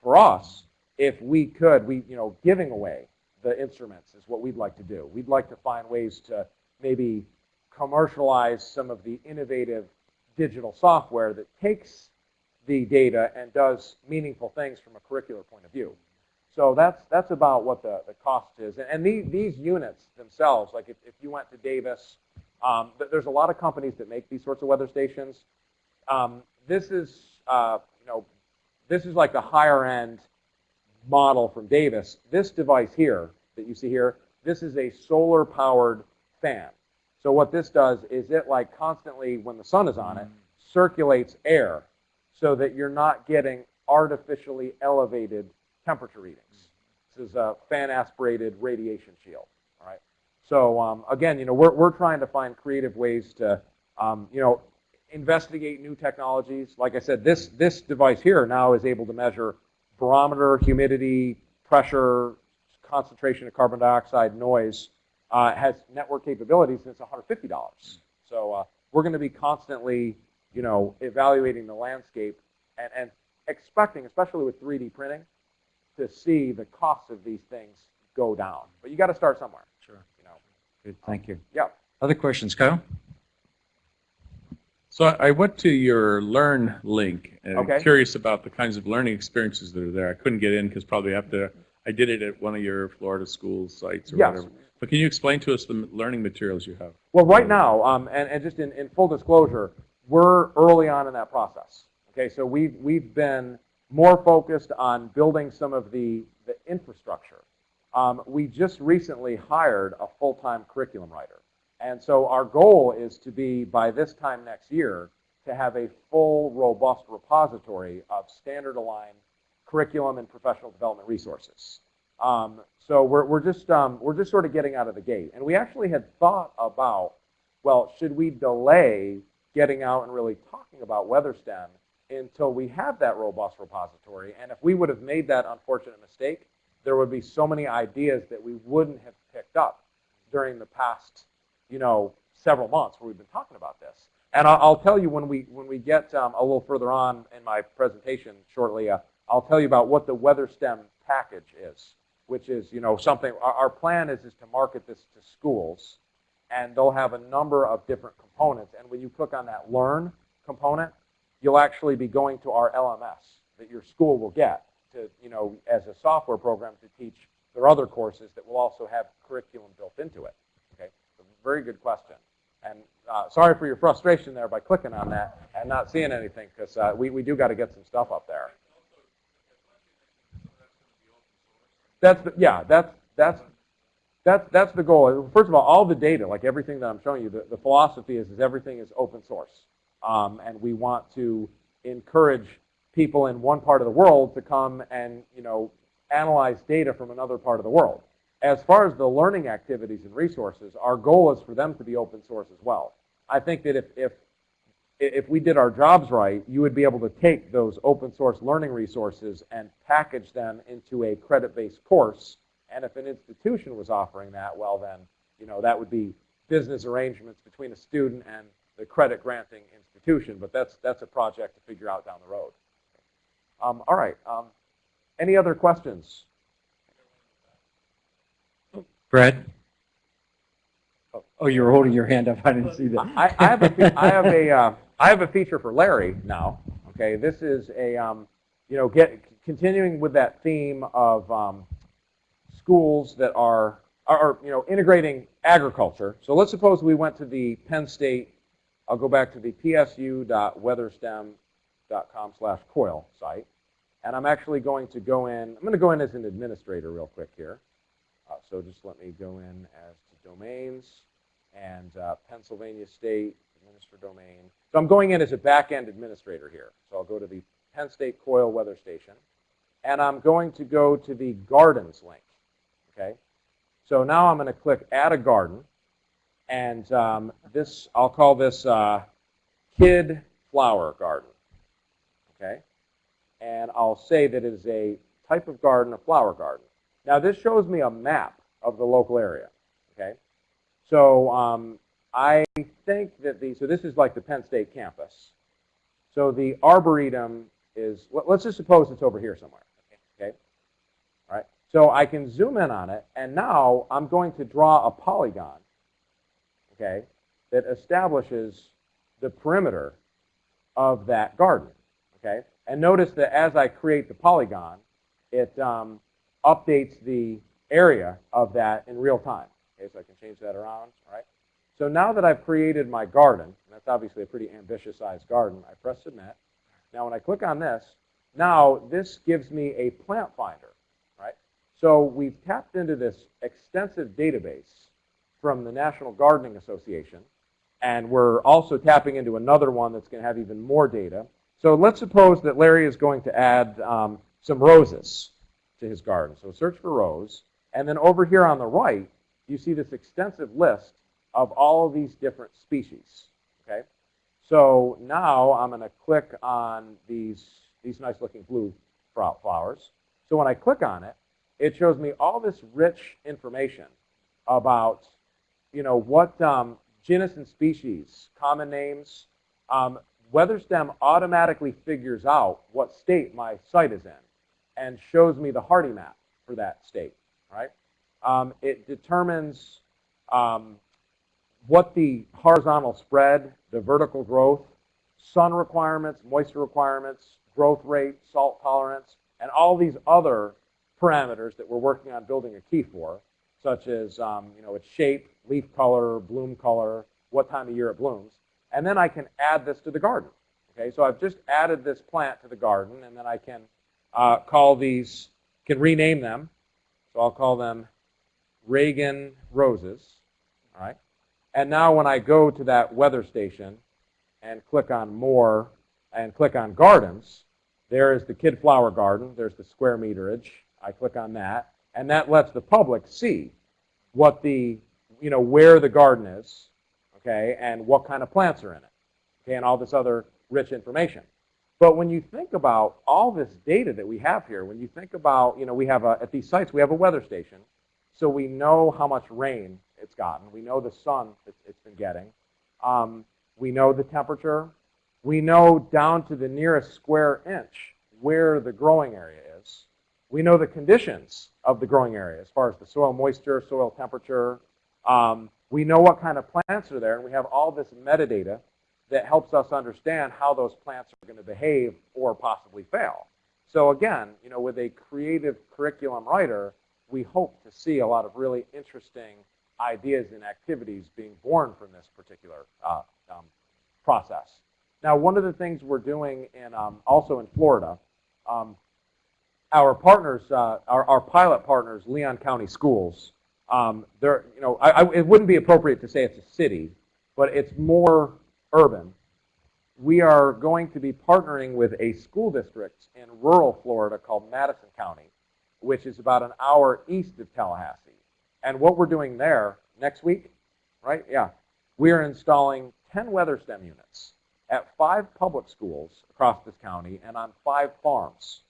For us, if we could, we, you know, giving away the instruments is what we'd like to do. We'd like to find ways to maybe commercialize some of the innovative digital software that takes the data and does meaningful things from a curricular point of view. So that's that's about what the, the cost is. And, and these, these units themselves, like if, if you went to Davis, um, there's a lot of companies that make these sorts of weather stations. Um, this is, uh, you know, this is like the higher end model from Davis. This device here that you see here, this is a solar powered fan. So what this does is it like constantly, when the sun is on it, circulates air so that you're not getting artificially elevated temperature readings. This is a fan aspirated radiation shield. All right. So um, again, you know, we're, we're trying to find creative ways to, um, you know, investigate new technologies. Like I said, this this device here now is able to measure barometer, humidity, pressure, concentration of carbon dioxide, noise. Uh, has network capabilities, and it's $150. So uh, we're going to be constantly, you know, evaluating the landscape and, and expecting, especially with 3D printing, to see the cost of these things go down. But you got to start somewhere. Sure. You know. Good. Thank you. Yeah. Other questions, Kyle? So I went to your Learn link and Okay. I'm curious about the kinds of learning experiences that are there. I couldn't get in because probably after I did it at one of your Florida school sites or Yes. whatever. But can you explain to us the learning materials you have? Well, right now, um, and, and just in, in full disclosure, we're early on in that process. Okay, so we've, we've been more focused on building some of the, the infrastructure. Um, we just recently hired a full-time curriculum writer. And so our goal is to be, by this time next year, to have a full, robust repository of standard aligned curriculum and professional development resources. Um, so we're, we're, just, um, we're just sort of getting out of the gate. And we actually had thought about, well, should we delay getting out and really talking about WeatherStem until we have that robust repository? And if we would have made that unfortunate mistake, there would be so many ideas that we wouldn't have picked up during the past, you know, several months where we've been talking about this. And I'll, tell you when we when we get um, a little further on in my presentation shortly, uh, I'll tell you about what the WeatherStem package is, which is you know something. Our, our plan is is to market this to schools, and they'll have a number of different components. And when you click on that Learn component, you'll actually be going to our LMS that your school will get to you know as a software program to teach their other courses that will also have curriculum built into it. Okay, so very good question. And uh, sorry for your frustration there by clicking on that and not seeing anything, because uh, we, we do got to get some stuff up there. That's the, yeah, that's that's that's that's the goal. First of all, all the data, like everything that I'm showing you, the, the philosophy is is everything is open source, um, and we want to encourage people in one part of the world to come and you know analyze data from another part of the world. as far as the learning activities and resources, our goal is for them to be open source as well. I think that if, if, if we did our jobs right, you would be able to take those open source learning resources and package them into a credit-based course. And if an institution was offering that, well then, you know, that would be business arrangements between a student and the credit granting institution. But that's, that's a project to figure out down the road. Um, all right. Um, any other questions? Brad? Oh, you were holding your hand up. I didn't see that. I, I have a, fe- I have a, uh, I have a feature for Larry now. Okay, this is a, um, you know, get continuing with that theme of um, schools that are, are, are, you know, integrating agriculture. So let's suppose we went to the Penn State. I'll go back to the psu.weatherstem.com slash coil site, and I'm actually going to go in. I'm going to go in as an administrator real quick here. Uh, so just let me go in as to domains and uh, Pennsylvania State administer domain. So I'm going in as a back-end administrator here. So I'll go to the Penn State Coil Weather Station, and I'm going to go to the Gardens link. Okay. So now I'm going to click Add a Garden, and um, this I'll call this uh, Kid Flower Garden. Okay. And I'll say that it is a type of garden, a flower garden. Now this shows me a map of the local area. Okay. So um, I think that the, so this is like the Penn State campus. So the Arboretum is, let- let's just suppose it's over here somewhere, okay? All right, so I can zoom in on it, and now I'm going to draw a polygon, okay, that establishes the perimeter of that garden, okay? And notice that as I create the polygon, it um, updates the area of that in real time. Okay, so I can change that around, all right? So now that I've created my garden, and that's obviously a pretty ambitious sized garden, I press submit. Now when I click on this, now this gives me a plant finder, right? So we've tapped into this extensive database from the National Gardening Association, and we're also tapping into another one that's going to have even more data. So let's suppose that Larry is going to add um, some roses to his garden. So search for rose, and then over here on the right, you see this extensive list of all of these different species. Okay, so now I'm going to click on these these nice looking blue flowers. So when I click on it, it shows me all this rich information about you know what um, genus and species, common names. Um, WeatherStem automatically figures out what state my site is in and shows me the hardy map for that state. Right? Um, it determines um, what the horizontal spread, the vertical growth, sun requirements, moisture requirements, growth rate, salt tolerance, and all these other parameters that we're working on building a key for, such as um, you know its shape, leaf color, bloom color, what time of year it blooms, and then I can add this to the garden. Okay, so I've just added this plant to the garden, and then I can uh, call these, can rename them. So I'll call them Reagan roses. All right. And now when I go to that weather station and click on more and click on gardens, there is the kid flower garden. There's the square meterage. I click on that. And that lets the public see what the, you know, where the garden is, okay, and what kind of plants are in it, okay, and all this other rich information. But when you think about all this data that we have here, when you think about, you know, we have a, at these sites, we have a weather station. So we know how much rain it's gotten. We know the sun it's, been getting. Um, we know the temperature. We know down to the nearest square inch where the growing area is. We know the conditions of the growing area as far as the soil moisture, soil temperature. Um, we know what kind of plants are there, and we have all this metadata that helps us understand how those plants are going to behave or possibly fail. So again, you know, with a creative curriculum writer, we hope to see a lot of really interesting ideas and activities being born from this particular uh, um, process. Now, one of the things we're doing in um, also in Florida, um, our partners, uh, our, our pilot partners, Leon County Schools, um, they're, you know, I, I, it wouldn't be appropriate to say it's a city, but it's more urban. We are going to be partnering with a school district in rural Florida called Madison County which is about an hour east of Tallahassee. And what we're doing there next week, right? Yeah. We are installing 10 WeatherStem units at five public schools across this county and on five farms.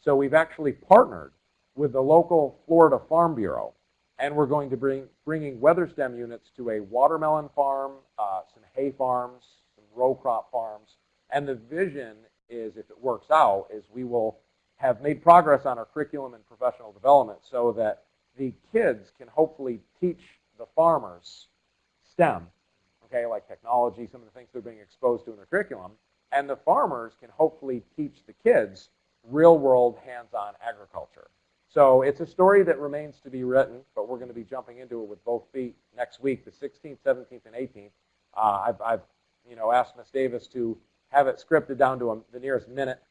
So we've actually partnered with the local Florida Farm Bureau, and we're going to bring bringing WeatherStem units to a watermelon farm, uh, some hay farms, some row crop farms, and the vision is, if it works out, is we will have made progress on our curriculum and professional development so that the kids can hopefully teach the farmers STEM, okay, like technology, some of the things they're being exposed to in their curriculum, and the farmers can hopefully teach the kids real world hands-on agriculture. So it's a story that remains to be written, but we're going to be jumping into it with both feet next week, the 16th, 17th, and 18th. Uh, I've, I've, you know, asked Miss Davis to have it scripted down to a, the nearest minute,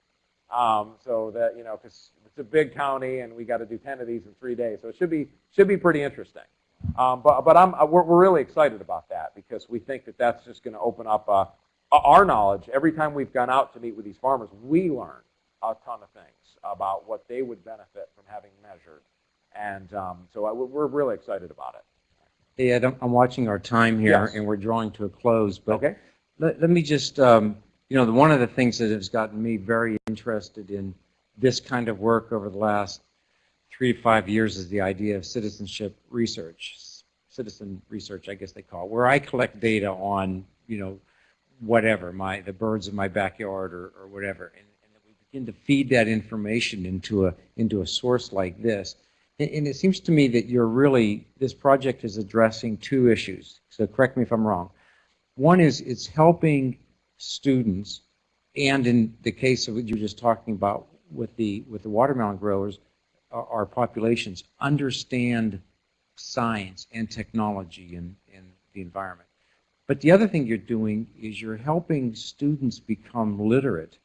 um, so that you know, because it's a big county and we got to do 10 of these in three days, so it should be should be pretty interesting. Um, but but I'm uh, we're, we're really excited about that because we think that that's just going to open up uh, our knowledge. Every time we've gone out to meet with these farmers, we learn a ton of things about what they would benefit from having measured, and um, so I, we're really excited about it. Hey, Ed, I'm, I'm watching our time here, Yes. and we're drawing to a close, but Okay. let, let me just, um, you know, the, one of the things that has gotten me very interested in this kind of work over the last three to five years is the idea of citizenship research, citizen research, I guess they call it, where I collect data on, you know, whatever, my, the birds in my backyard or, or whatever. And, to feed that information into a, into a source like this. And, and it seems to me that you're really, this project is addressing two issues. So correct me if I'm wrong. One is it's helping students, and in the case of what you were just talking about with the, with the watermelon growers, our, our populations understand science and technology and, and the environment. But the other thing you're doing is you're helping students become literate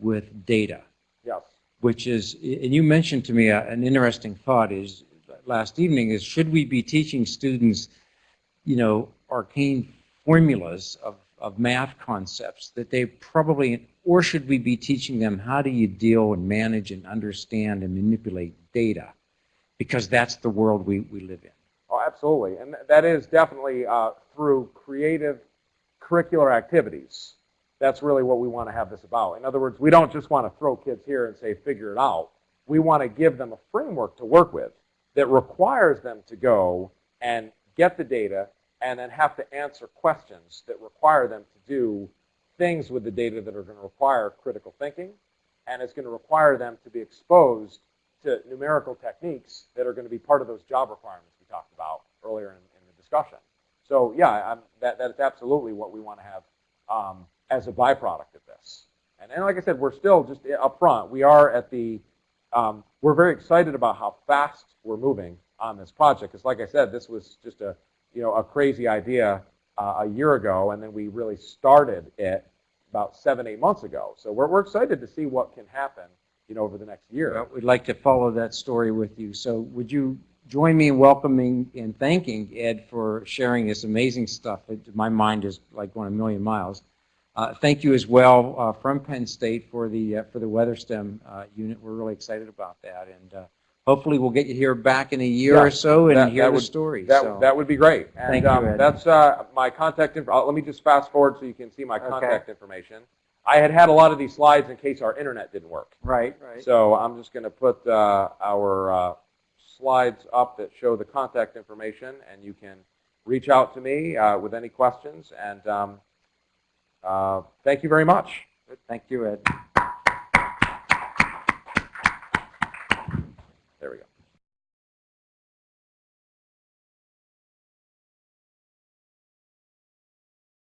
with data Yes. which is, and you mentioned to me a- an interesting thought is, last evening, is should we be teaching students, you know, arcane formulas of, of math concepts that they probably, or should we be teaching them how do you deal and manage and understand and manipulate data? Because that's the world we, we live in. Oh, absolutely. And that is definitely uh, through creative curricular activities. That's really what we want to have this about. In other words, we don't just want to throw kids here and say, figure it out. We want to give them a framework to work with that requires them to go and get the data and then have to answer questions that require them to do things with the data that are going to require critical thinking and it's going to require them to be exposed to numerical techniques that are going to be part of those job requirements we talked about earlier in, in the discussion. So yeah, I'm, that, that's absolutely what we want to have um, as a byproduct of this. And, and like I said, we're still just up front. We are at the, um, we're very excited about how fast we're moving on this project. Because like I said, this was just a, you know, a crazy idea uh, a year ago, and then we really started it about seven, eight months ago. So we're, we're excited to see what can happen, you know, over the next year. Well, We'd like to follow that story with you. So would you join me in welcoming and thanking Ed for sharing this amazing stuff? It- My mind is like going a million miles. Uh, Thank you as well uh, from Penn State for the, uh, for the WeatherStem uh, unit. We're really excited about that. And uh, hopefully we'll get you here back in a year Yeah, or so that- and hear that the would- story. That, So- that would be great. And Thank you, um, Ed. that's uh, my contact info. uh, Let me just fast forward so you can see my Okay. contact information. I had had a lot of these slides in case our internet didn't work. Right, right. So I'm just going to put uh, our uh, slides up that show the contact information, and you can reach out to me uh, with any questions. And um, Uh, thank you very much. Thank you, Ed.